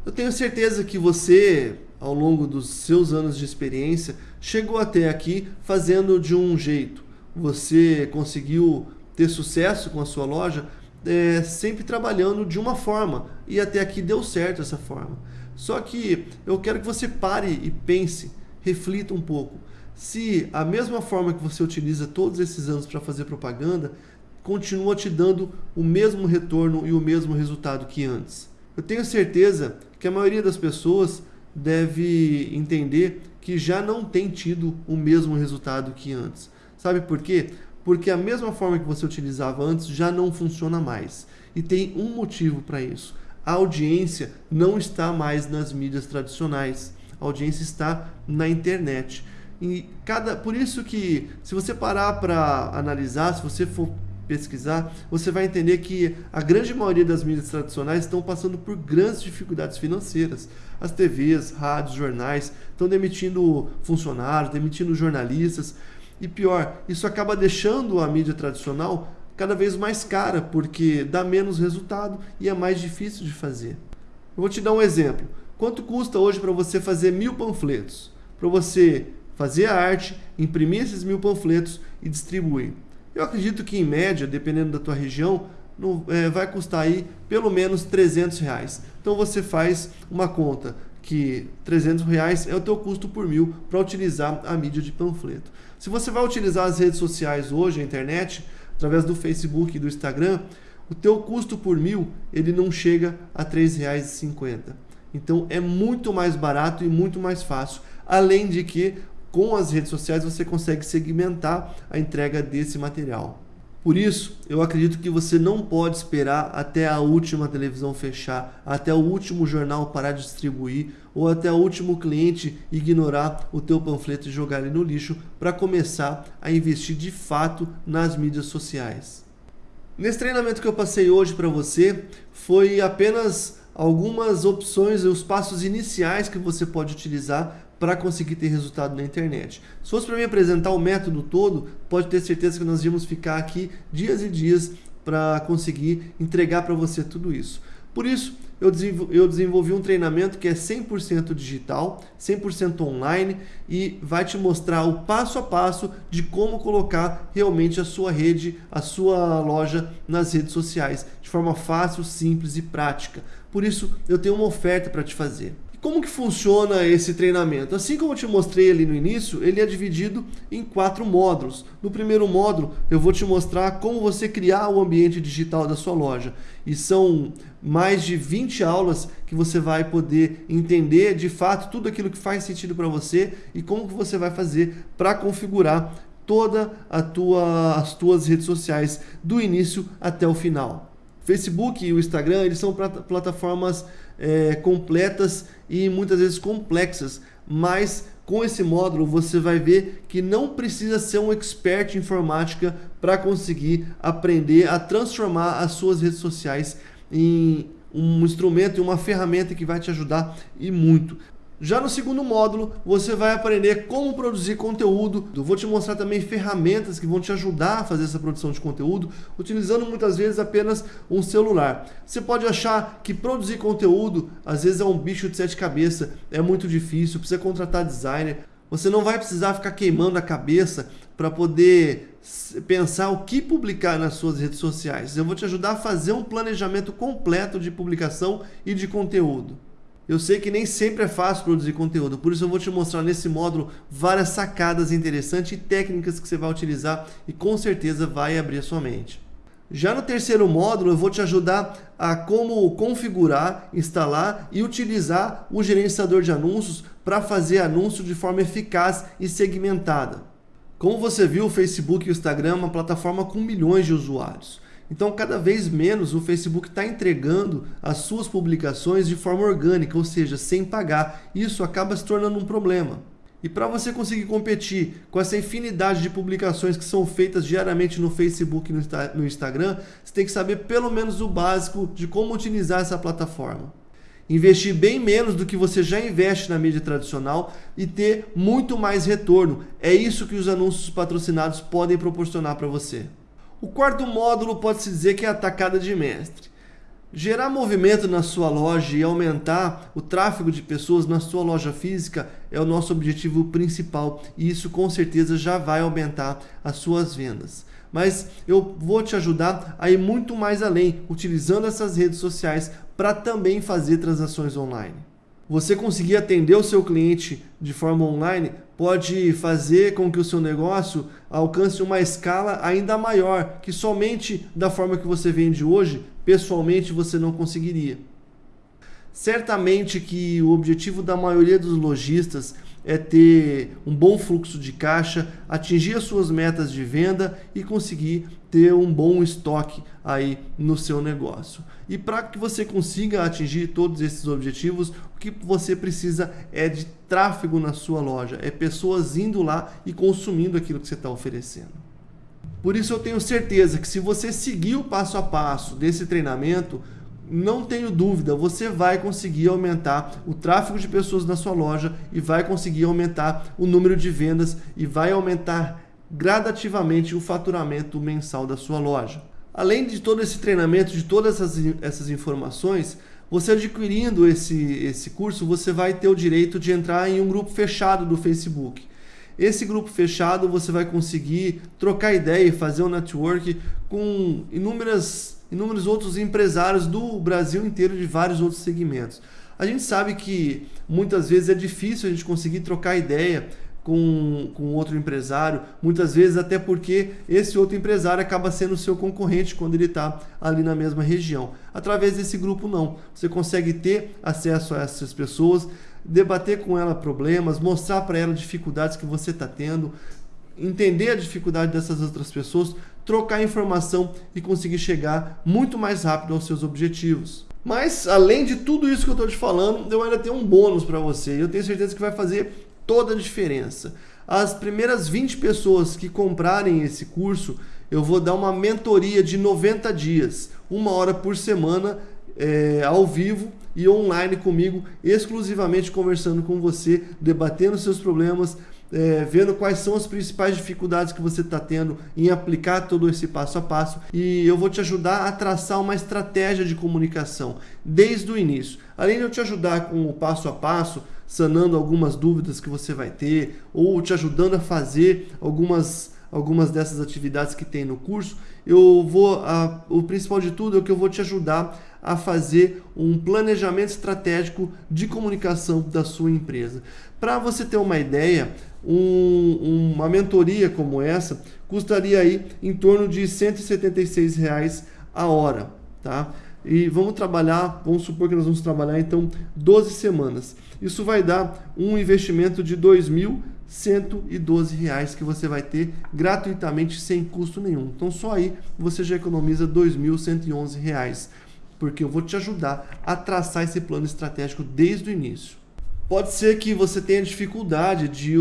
A: Eu tenho certeza que você, ao longo dos seus anos de experiência, chegou até aqui fazendo de um jeito. Você conseguiu ter sucesso com a sua loja é, sempre trabalhando de uma forma e até aqui deu certo essa forma. Só que eu quero que você pare e pense, reflita um pouco se a mesma forma que você utiliza todos esses anos para fazer propaganda continua te dando o mesmo retorno e o mesmo resultado que antes. Eu tenho certeza que a maioria das pessoas deve entender que já não tem tido o mesmo resultado que antes. Sabe por quê? Porque a mesma forma que você utilizava antes já não funciona mais. E tem um motivo para isso. A audiência não está mais nas mídias tradicionais. A audiência está na internet. E cada, por isso que, se você parar para analisar, se você for pesquisar, você vai entender que a grande maioria das mídias tradicionais estão passando por grandes dificuldades financeiras. As TVs, rádios, jornais estão demitindo funcionários, demitindo jornalistas. E pior, isso acaba deixando a mídia tradicional cada vez mais cara, porque dá menos resultado e é mais difícil de fazer. Eu vou te dar um exemplo. Quanto custa hoje para você fazer mil panfletos? Para você fazer a arte, imprimir esses mil panfletos e distribuir. Eu acredito que em média, dependendo da tua região, é, vai custar aí pelo menos 300 reais. Então você faz uma conta que 300 reais é o teu custo por mil para utilizar a mídia de panfleto. Se você vai utilizar as redes sociais hoje, a internet, através do Facebook e do Instagram, o teu custo por mil ele não chega a R$ 3,50. Então é muito mais barato e muito mais fácil. Além de que com as redes sociais você consegue segmentar a entrega desse material. Por isso, eu acredito que você não pode esperar até a última televisão fechar, até o último jornal parar de distribuir ou até o último cliente ignorar o teu panfleto e jogar ele no lixo para começar a investir de fato nas mídias sociais. Nesse treinamento que eu passei hoje para você, foi apenas algumas opções e os passos iniciais que você pode utilizar para conseguir ter resultado na internet. Se fosse para me apresentar o método todo, pode ter certeza que nós íamos ficar aqui dias e dias para conseguir entregar para você tudo isso. Por isso, eu desenvolvi um treinamento que é 100% digital, 100% online e vai te mostrar o passo a passo de como colocar realmente a sua rede, a sua loja nas redes sociais, de forma fácil, simples e prática. Por isso, eu tenho uma oferta para te fazer. Como que funciona esse treinamento? Assim como eu te mostrei ali no início, ele é dividido em quatro módulos. No primeiro módulo, eu vou te mostrar como você criar o ambiente digital da sua loja. E são mais de 20 aulas que você vai poder entender de fato tudo aquilo que faz sentido para você e como que você vai fazer para configurar toda a tua, as tuas redes sociais do início até o final. Facebook e o Instagram eles são plataformas é, completas e muitas vezes complexas, mas com esse módulo você vai ver que não precisa ser um expert em informática para conseguir aprender a transformar as suas redes sociais em um instrumento e uma ferramenta que vai te ajudar e muito. Já no segundo módulo, você vai aprender como produzir conteúdo. Eu vou te mostrar também ferramentas que vão te ajudar a fazer essa produção de conteúdo, utilizando muitas vezes apenas um celular. Você pode achar que produzir conteúdo às vezes é um bicho de sete cabeças, é muito difícil, precisa contratar designer. Você não vai precisar ficar queimando a cabeça para poder pensar o que publicar nas suas redes sociais. Eu vou te ajudar a fazer um planejamento completo de publicação e de conteúdo. Eu sei que nem sempre é fácil produzir conteúdo, por isso eu vou te mostrar nesse módulo várias sacadas interessantes e técnicas que você vai utilizar e com certeza vai abrir a sua mente. Já no terceiro módulo, eu vou te ajudar a como configurar, instalar e utilizar o gerenciador de anúncios para fazer anúncio de forma eficaz e segmentada. Como você viu, o Facebook e o Instagram é uma plataforma com milhões de usuários. Então, cada vez menos o Facebook está entregando as suas publicações de forma orgânica, ou seja, sem pagar. Isso acaba se tornando um problema. E para você conseguir competir com essa infinidade de publicações que são feitas diariamente no Facebook e no Instagram, você tem que saber pelo menos o básico de como utilizar essa plataforma. Investir bem menos do que você já investe na mídia tradicional e ter muito mais retorno. É isso que os anúncios patrocinados podem proporcionar para você. O quarto módulo pode-se dizer que é a atacada de mestre. Gerar movimento na sua loja e aumentar o tráfego de pessoas na sua loja física é o nosso objetivo principal e isso com certeza já vai aumentar as suas vendas. Mas eu vou te ajudar a ir muito mais além, utilizando essas redes sociais para também fazer transações online. Você conseguir atender o seu cliente de forma online pode fazer com que o seu negócio alcance uma escala ainda maior, que somente da forma que você vende hoje, pessoalmente você não conseguiria. Certamente que o objetivo da maioria dos lojistas é ter um bom fluxo de caixa, atingir as suas metas de venda e conseguir ter um bom estoque aí no seu negócio. E para que você consiga atingir todos esses objetivos, o que você precisa é de tráfego na sua loja, é pessoas indo lá e consumindo aquilo que você está oferecendo. Por isso eu tenho certeza que se você seguir o passo a passo desse treinamento, não tenho dúvida, você vai conseguir aumentar o tráfego de pessoas na sua loja e vai conseguir aumentar o número de vendas e vai aumentar gradativamente o faturamento mensal da sua loja. Além de todo esse treinamento, de todas essas, essas informações, você adquirindo esse, esse curso, você vai ter o direito de entrar em um grupo fechado do Facebook. Esse grupo fechado você vai conseguir trocar ideia e fazer um network com inúmeras inúmeros outros empresários do Brasil inteiro de vários outros segmentos. A gente sabe que muitas vezes é difícil a gente conseguir trocar ideia com, com outro empresário, muitas vezes até porque esse outro empresário acaba sendo seu concorrente quando ele está ali na mesma região. Através desse grupo, não. Você consegue ter acesso a essas pessoas, debater com ela problemas, mostrar para ela dificuldades que você está tendo, entender a dificuldade dessas outras pessoas, trocar informação e conseguir chegar muito mais rápido aos seus objetivos. Mas além de tudo isso que eu estou te falando, eu ainda tenho um bônus para você eu tenho certeza que vai fazer toda a diferença. As primeiras 20 pessoas que comprarem esse curso, eu vou dar uma mentoria de 90 dias, uma hora por semana, é, ao vivo e online comigo, exclusivamente conversando com você, debatendo seus problemas, é, vendo quais são as principais dificuldades que você está tendo em aplicar todo esse passo a passo e eu vou te ajudar a traçar uma estratégia de comunicação desde o início. Além de eu te ajudar com o passo a passo, sanando algumas dúvidas que você vai ter ou te ajudando a fazer algumas algumas dessas atividades que tem no curso, eu vou a, o principal de tudo é que eu vou te ajudar a fazer um planejamento estratégico de comunicação da sua empresa. Para você ter uma ideia, um, uma mentoria como essa custaria aí em torno de 176 reais a hora, tá? E vamos trabalhar, vamos supor que nós vamos trabalhar então 12 semanas. Isso vai dar um investimento de 2.112 reais que você vai ter gratuitamente sem custo nenhum. Então só aí você já economiza 2.111 reais, porque eu vou te ajudar a traçar esse plano estratégico desde o início. Pode ser que você tenha dificuldade de,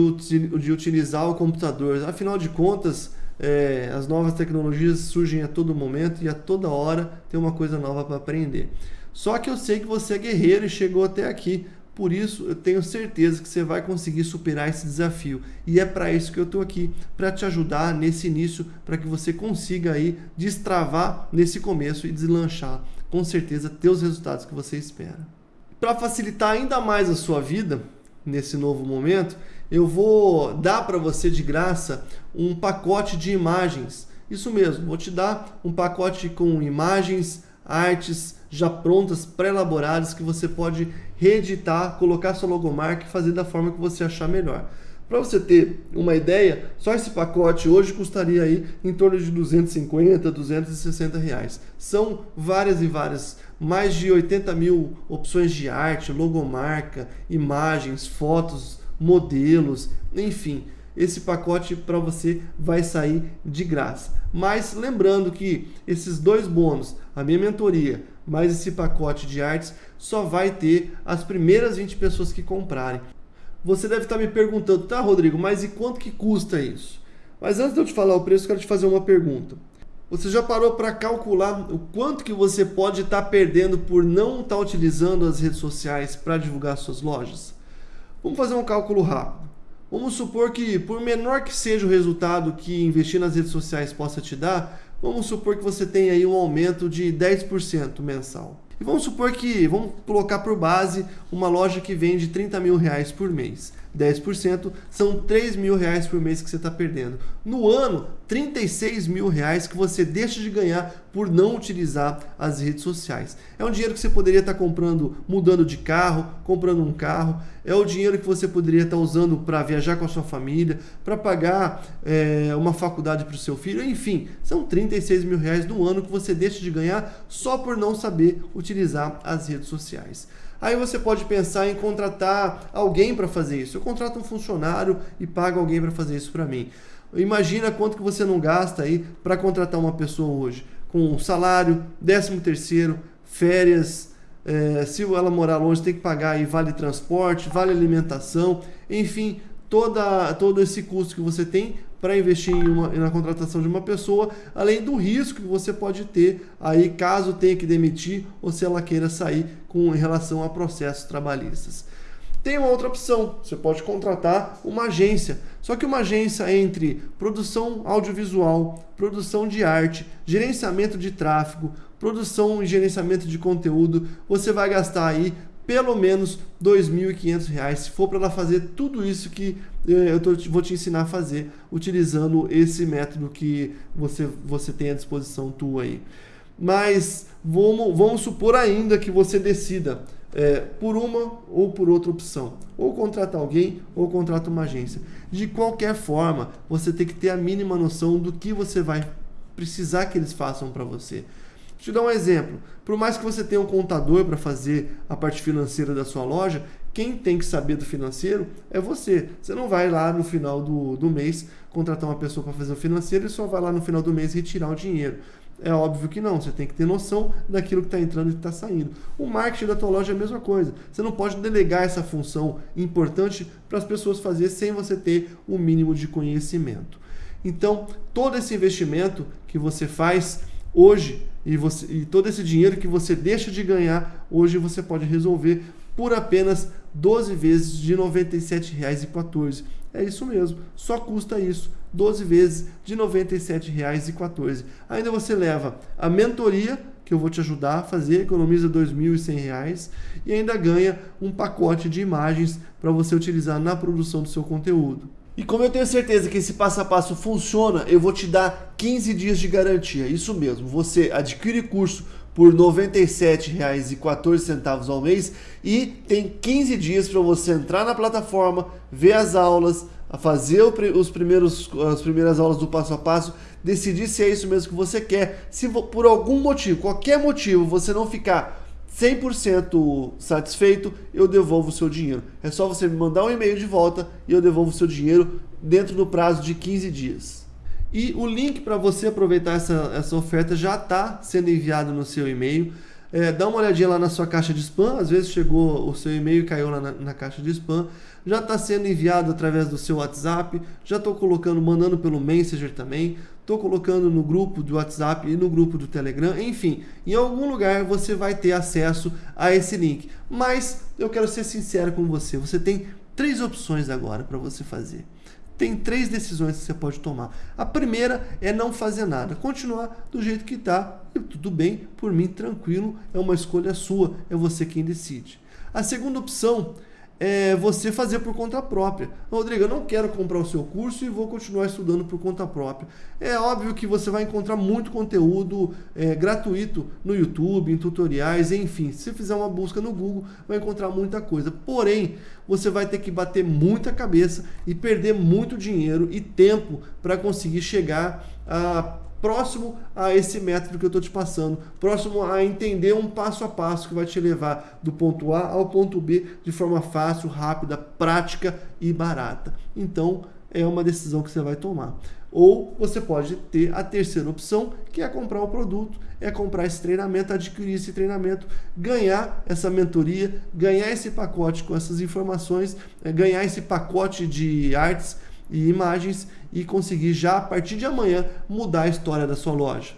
A: de utilizar o computador, afinal de contas, é, as novas tecnologias surgem a todo momento e a toda hora tem uma coisa nova para aprender. Só que eu sei que você é guerreiro e chegou até aqui, por isso eu tenho certeza que você vai conseguir superar esse desafio. E é para isso que eu estou aqui, para te ajudar nesse início, para que você consiga aí destravar nesse começo e deslanchar com certeza ter os resultados que você espera. Para facilitar ainda mais a sua vida nesse novo momento, eu vou dar para você de graça um pacote de imagens. Isso mesmo, vou te dar um pacote com imagens, artes já prontas, pré-elaboradas que você pode reeditar, colocar sua logomarca e fazer da forma que você achar melhor. Para você ter uma ideia, só esse pacote hoje custaria aí em torno de 250, 260 reais. São várias e várias, mais de 80 mil opções de arte, logomarca, imagens, fotos, modelos, enfim. Esse pacote para você vai sair de graça. Mas lembrando que esses dois bônus, a minha mentoria, mais esse pacote de artes, só vai ter as primeiras 20 pessoas que comprarem. Você deve estar me perguntando, tá, Rodrigo, mas e quanto que custa isso? Mas antes de eu te falar o preço, quero te fazer uma pergunta. Você já parou para calcular o quanto que você pode estar perdendo por não estar utilizando as redes sociais para divulgar suas lojas? Vamos fazer um cálculo rápido. Vamos supor que, por menor que seja o resultado que investir nas redes sociais possa te dar, vamos supor que você tenha aí um aumento de 10% mensal. E vamos supor que, vamos colocar por base uma loja que vende 30 mil reais por mês. 10%, são 3 mil reais por mês que você está perdendo. No ano, 36 mil reais que você deixa de ganhar por não utilizar as redes sociais. É um dinheiro que você poderia estar tá comprando, mudando de carro, comprando um carro. É o dinheiro que você poderia estar tá usando para viajar com a sua família, para pagar é, uma faculdade para o seu filho. Enfim, são 36 mil reais no ano que você deixa de ganhar só por não saber utilizar as redes sociais. Aí você pode pensar em contratar alguém para fazer isso. Eu contrato um funcionário e pago alguém para fazer isso para mim. Imagina quanto que você não gasta aí para contratar uma pessoa hoje, com salário, décimo terceiro, férias, é, se ela morar longe tem que pagar aí vale transporte, vale alimentação, enfim, toda, todo esse custo que você tem para investir em uma, na contratação de uma pessoa, além do risco que você pode ter aí caso tenha que demitir ou se ela queira sair com relação a processos trabalhistas. Tem uma outra opção, você pode contratar uma agência. Só que uma agência entre produção audiovisual, produção de arte, gerenciamento de tráfego, produção e gerenciamento de conteúdo, você vai gastar aí pelo menos R$ 2.500 se for para ela fazer tudo isso que eh, eu tô, vou te ensinar a fazer utilizando esse método que você, você tem à disposição tua aí. Mas vamos, vamos supor ainda que você decida é, por uma ou por outra opção. Ou contrata alguém ou contrata uma agência. De qualquer forma, você tem que ter a mínima noção do que você vai precisar que eles façam para você. Deixa eu dar um exemplo. Por mais que você tenha um contador para fazer a parte financeira da sua loja, quem tem que saber do financeiro é você. Você não vai lá no final do, do mês contratar uma pessoa para fazer o financeiro e só vai lá no final do mês retirar o dinheiro. É óbvio que não, você tem que ter noção daquilo que está entrando e está saindo. O marketing da tua loja é a mesma coisa. Você não pode delegar essa função importante para as pessoas fazer sem você ter o um mínimo de conhecimento. Então, todo esse investimento que você faz hoje e, você, e todo esse dinheiro que você deixa de ganhar, hoje você pode resolver por apenas 12 vezes de R$ 97,14. É isso mesmo, só custa isso, 12 vezes de R$ 97,14. Ainda você leva a mentoria, que eu vou te ajudar a fazer, economiza R$ 2.100 e ainda ganha um pacote de imagens para você utilizar na produção do seu conteúdo. E como eu tenho certeza que esse passo a passo funciona, eu vou te dar 15 dias de garantia. Isso mesmo, você adquire curso por R$ 97,14 ao mês e tem 15 dias para você entrar na plataforma, ver as aulas, fazer os primeiros, as primeiras aulas do passo a passo, decidir se é isso mesmo que você quer. Se por algum motivo, qualquer motivo, você não ficar 100% satisfeito, eu devolvo o seu dinheiro. É só você me mandar um e-mail de volta e eu devolvo o seu dinheiro dentro do prazo de 15 dias. E o link para você aproveitar essa, essa oferta já está sendo enviado no seu e-mail. É, dá uma olhadinha lá na sua caixa de spam, às vezes chegou o seu e-mail e caiu lá na, na caixa de spam. Já está sendo enviado através do seu WhatsApp, já estou colocando, mandando pelo Messenger também, estou colocando no grupo do WhatsApp e no grupo do Telegram, enfim, em algum lugar você vai ter acesso a esse link. Mas eu quero ser sincero com você, você tem três opções agora para você fazer tem três decisões que você pode tomar. A primeira é não fazer nada, continuar do jeito que está, tudo bem, por mim, tranquilo, é uma escolha sua, é você quem decide. A segunda opção é você fazer por conta própria. Rodrigo, eu não quero comprar o seu curso e vou continuar estudando por conta própria. É óbvio que você vai encontrar muito conteúdo é, gratuito no YouTube, em tutoriais, enfim. Se fizer uma busca no Google, vai encontrar muita coisa. Porém, você vai ter que bater muita cabeça e perder muito dinheiro e tempo para conseguir chegar a próximo a esse método que eu estou te passando, próximo a entender um passo a passo que vai te levar do ponto A ao ponto B de forma fácil, rápida, prática e barata. Então, é uma decisão que você vai tomar. Ou você pode ter a terceira opção, que é comprar o produto, é comprar esse treinamento, adquirir esse treinamento, ganhar essa mentoria, ganhar esse pacote com essas informações, é ganhar esse pacote de artes e imagens e conseguir já a partir de amanhã mudar a história da sua loja.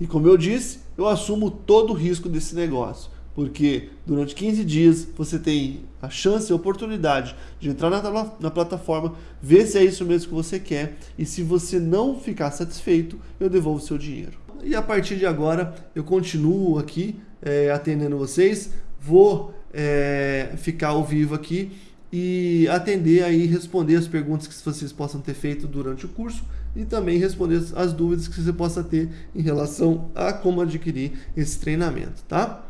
A: E como eu disse, eu assumo todo o risco desse negócio, porque durante 15 dias você tem a chance e a oportunidade de entrar na, na plataforma, ver se é isso mesmo que você quer e se você não ficar satisfeito, eu devolvo seu dinheiro. E a partir de agora eu continuo aqui é, atendendo vocês, vou é, ficar ao vivo aqui e atender aí, responder as perguntas que vocês possam ter feito durante o curso e também responder as dúvidas que você possa ter em relação a como adquirir esse treinamento, tá?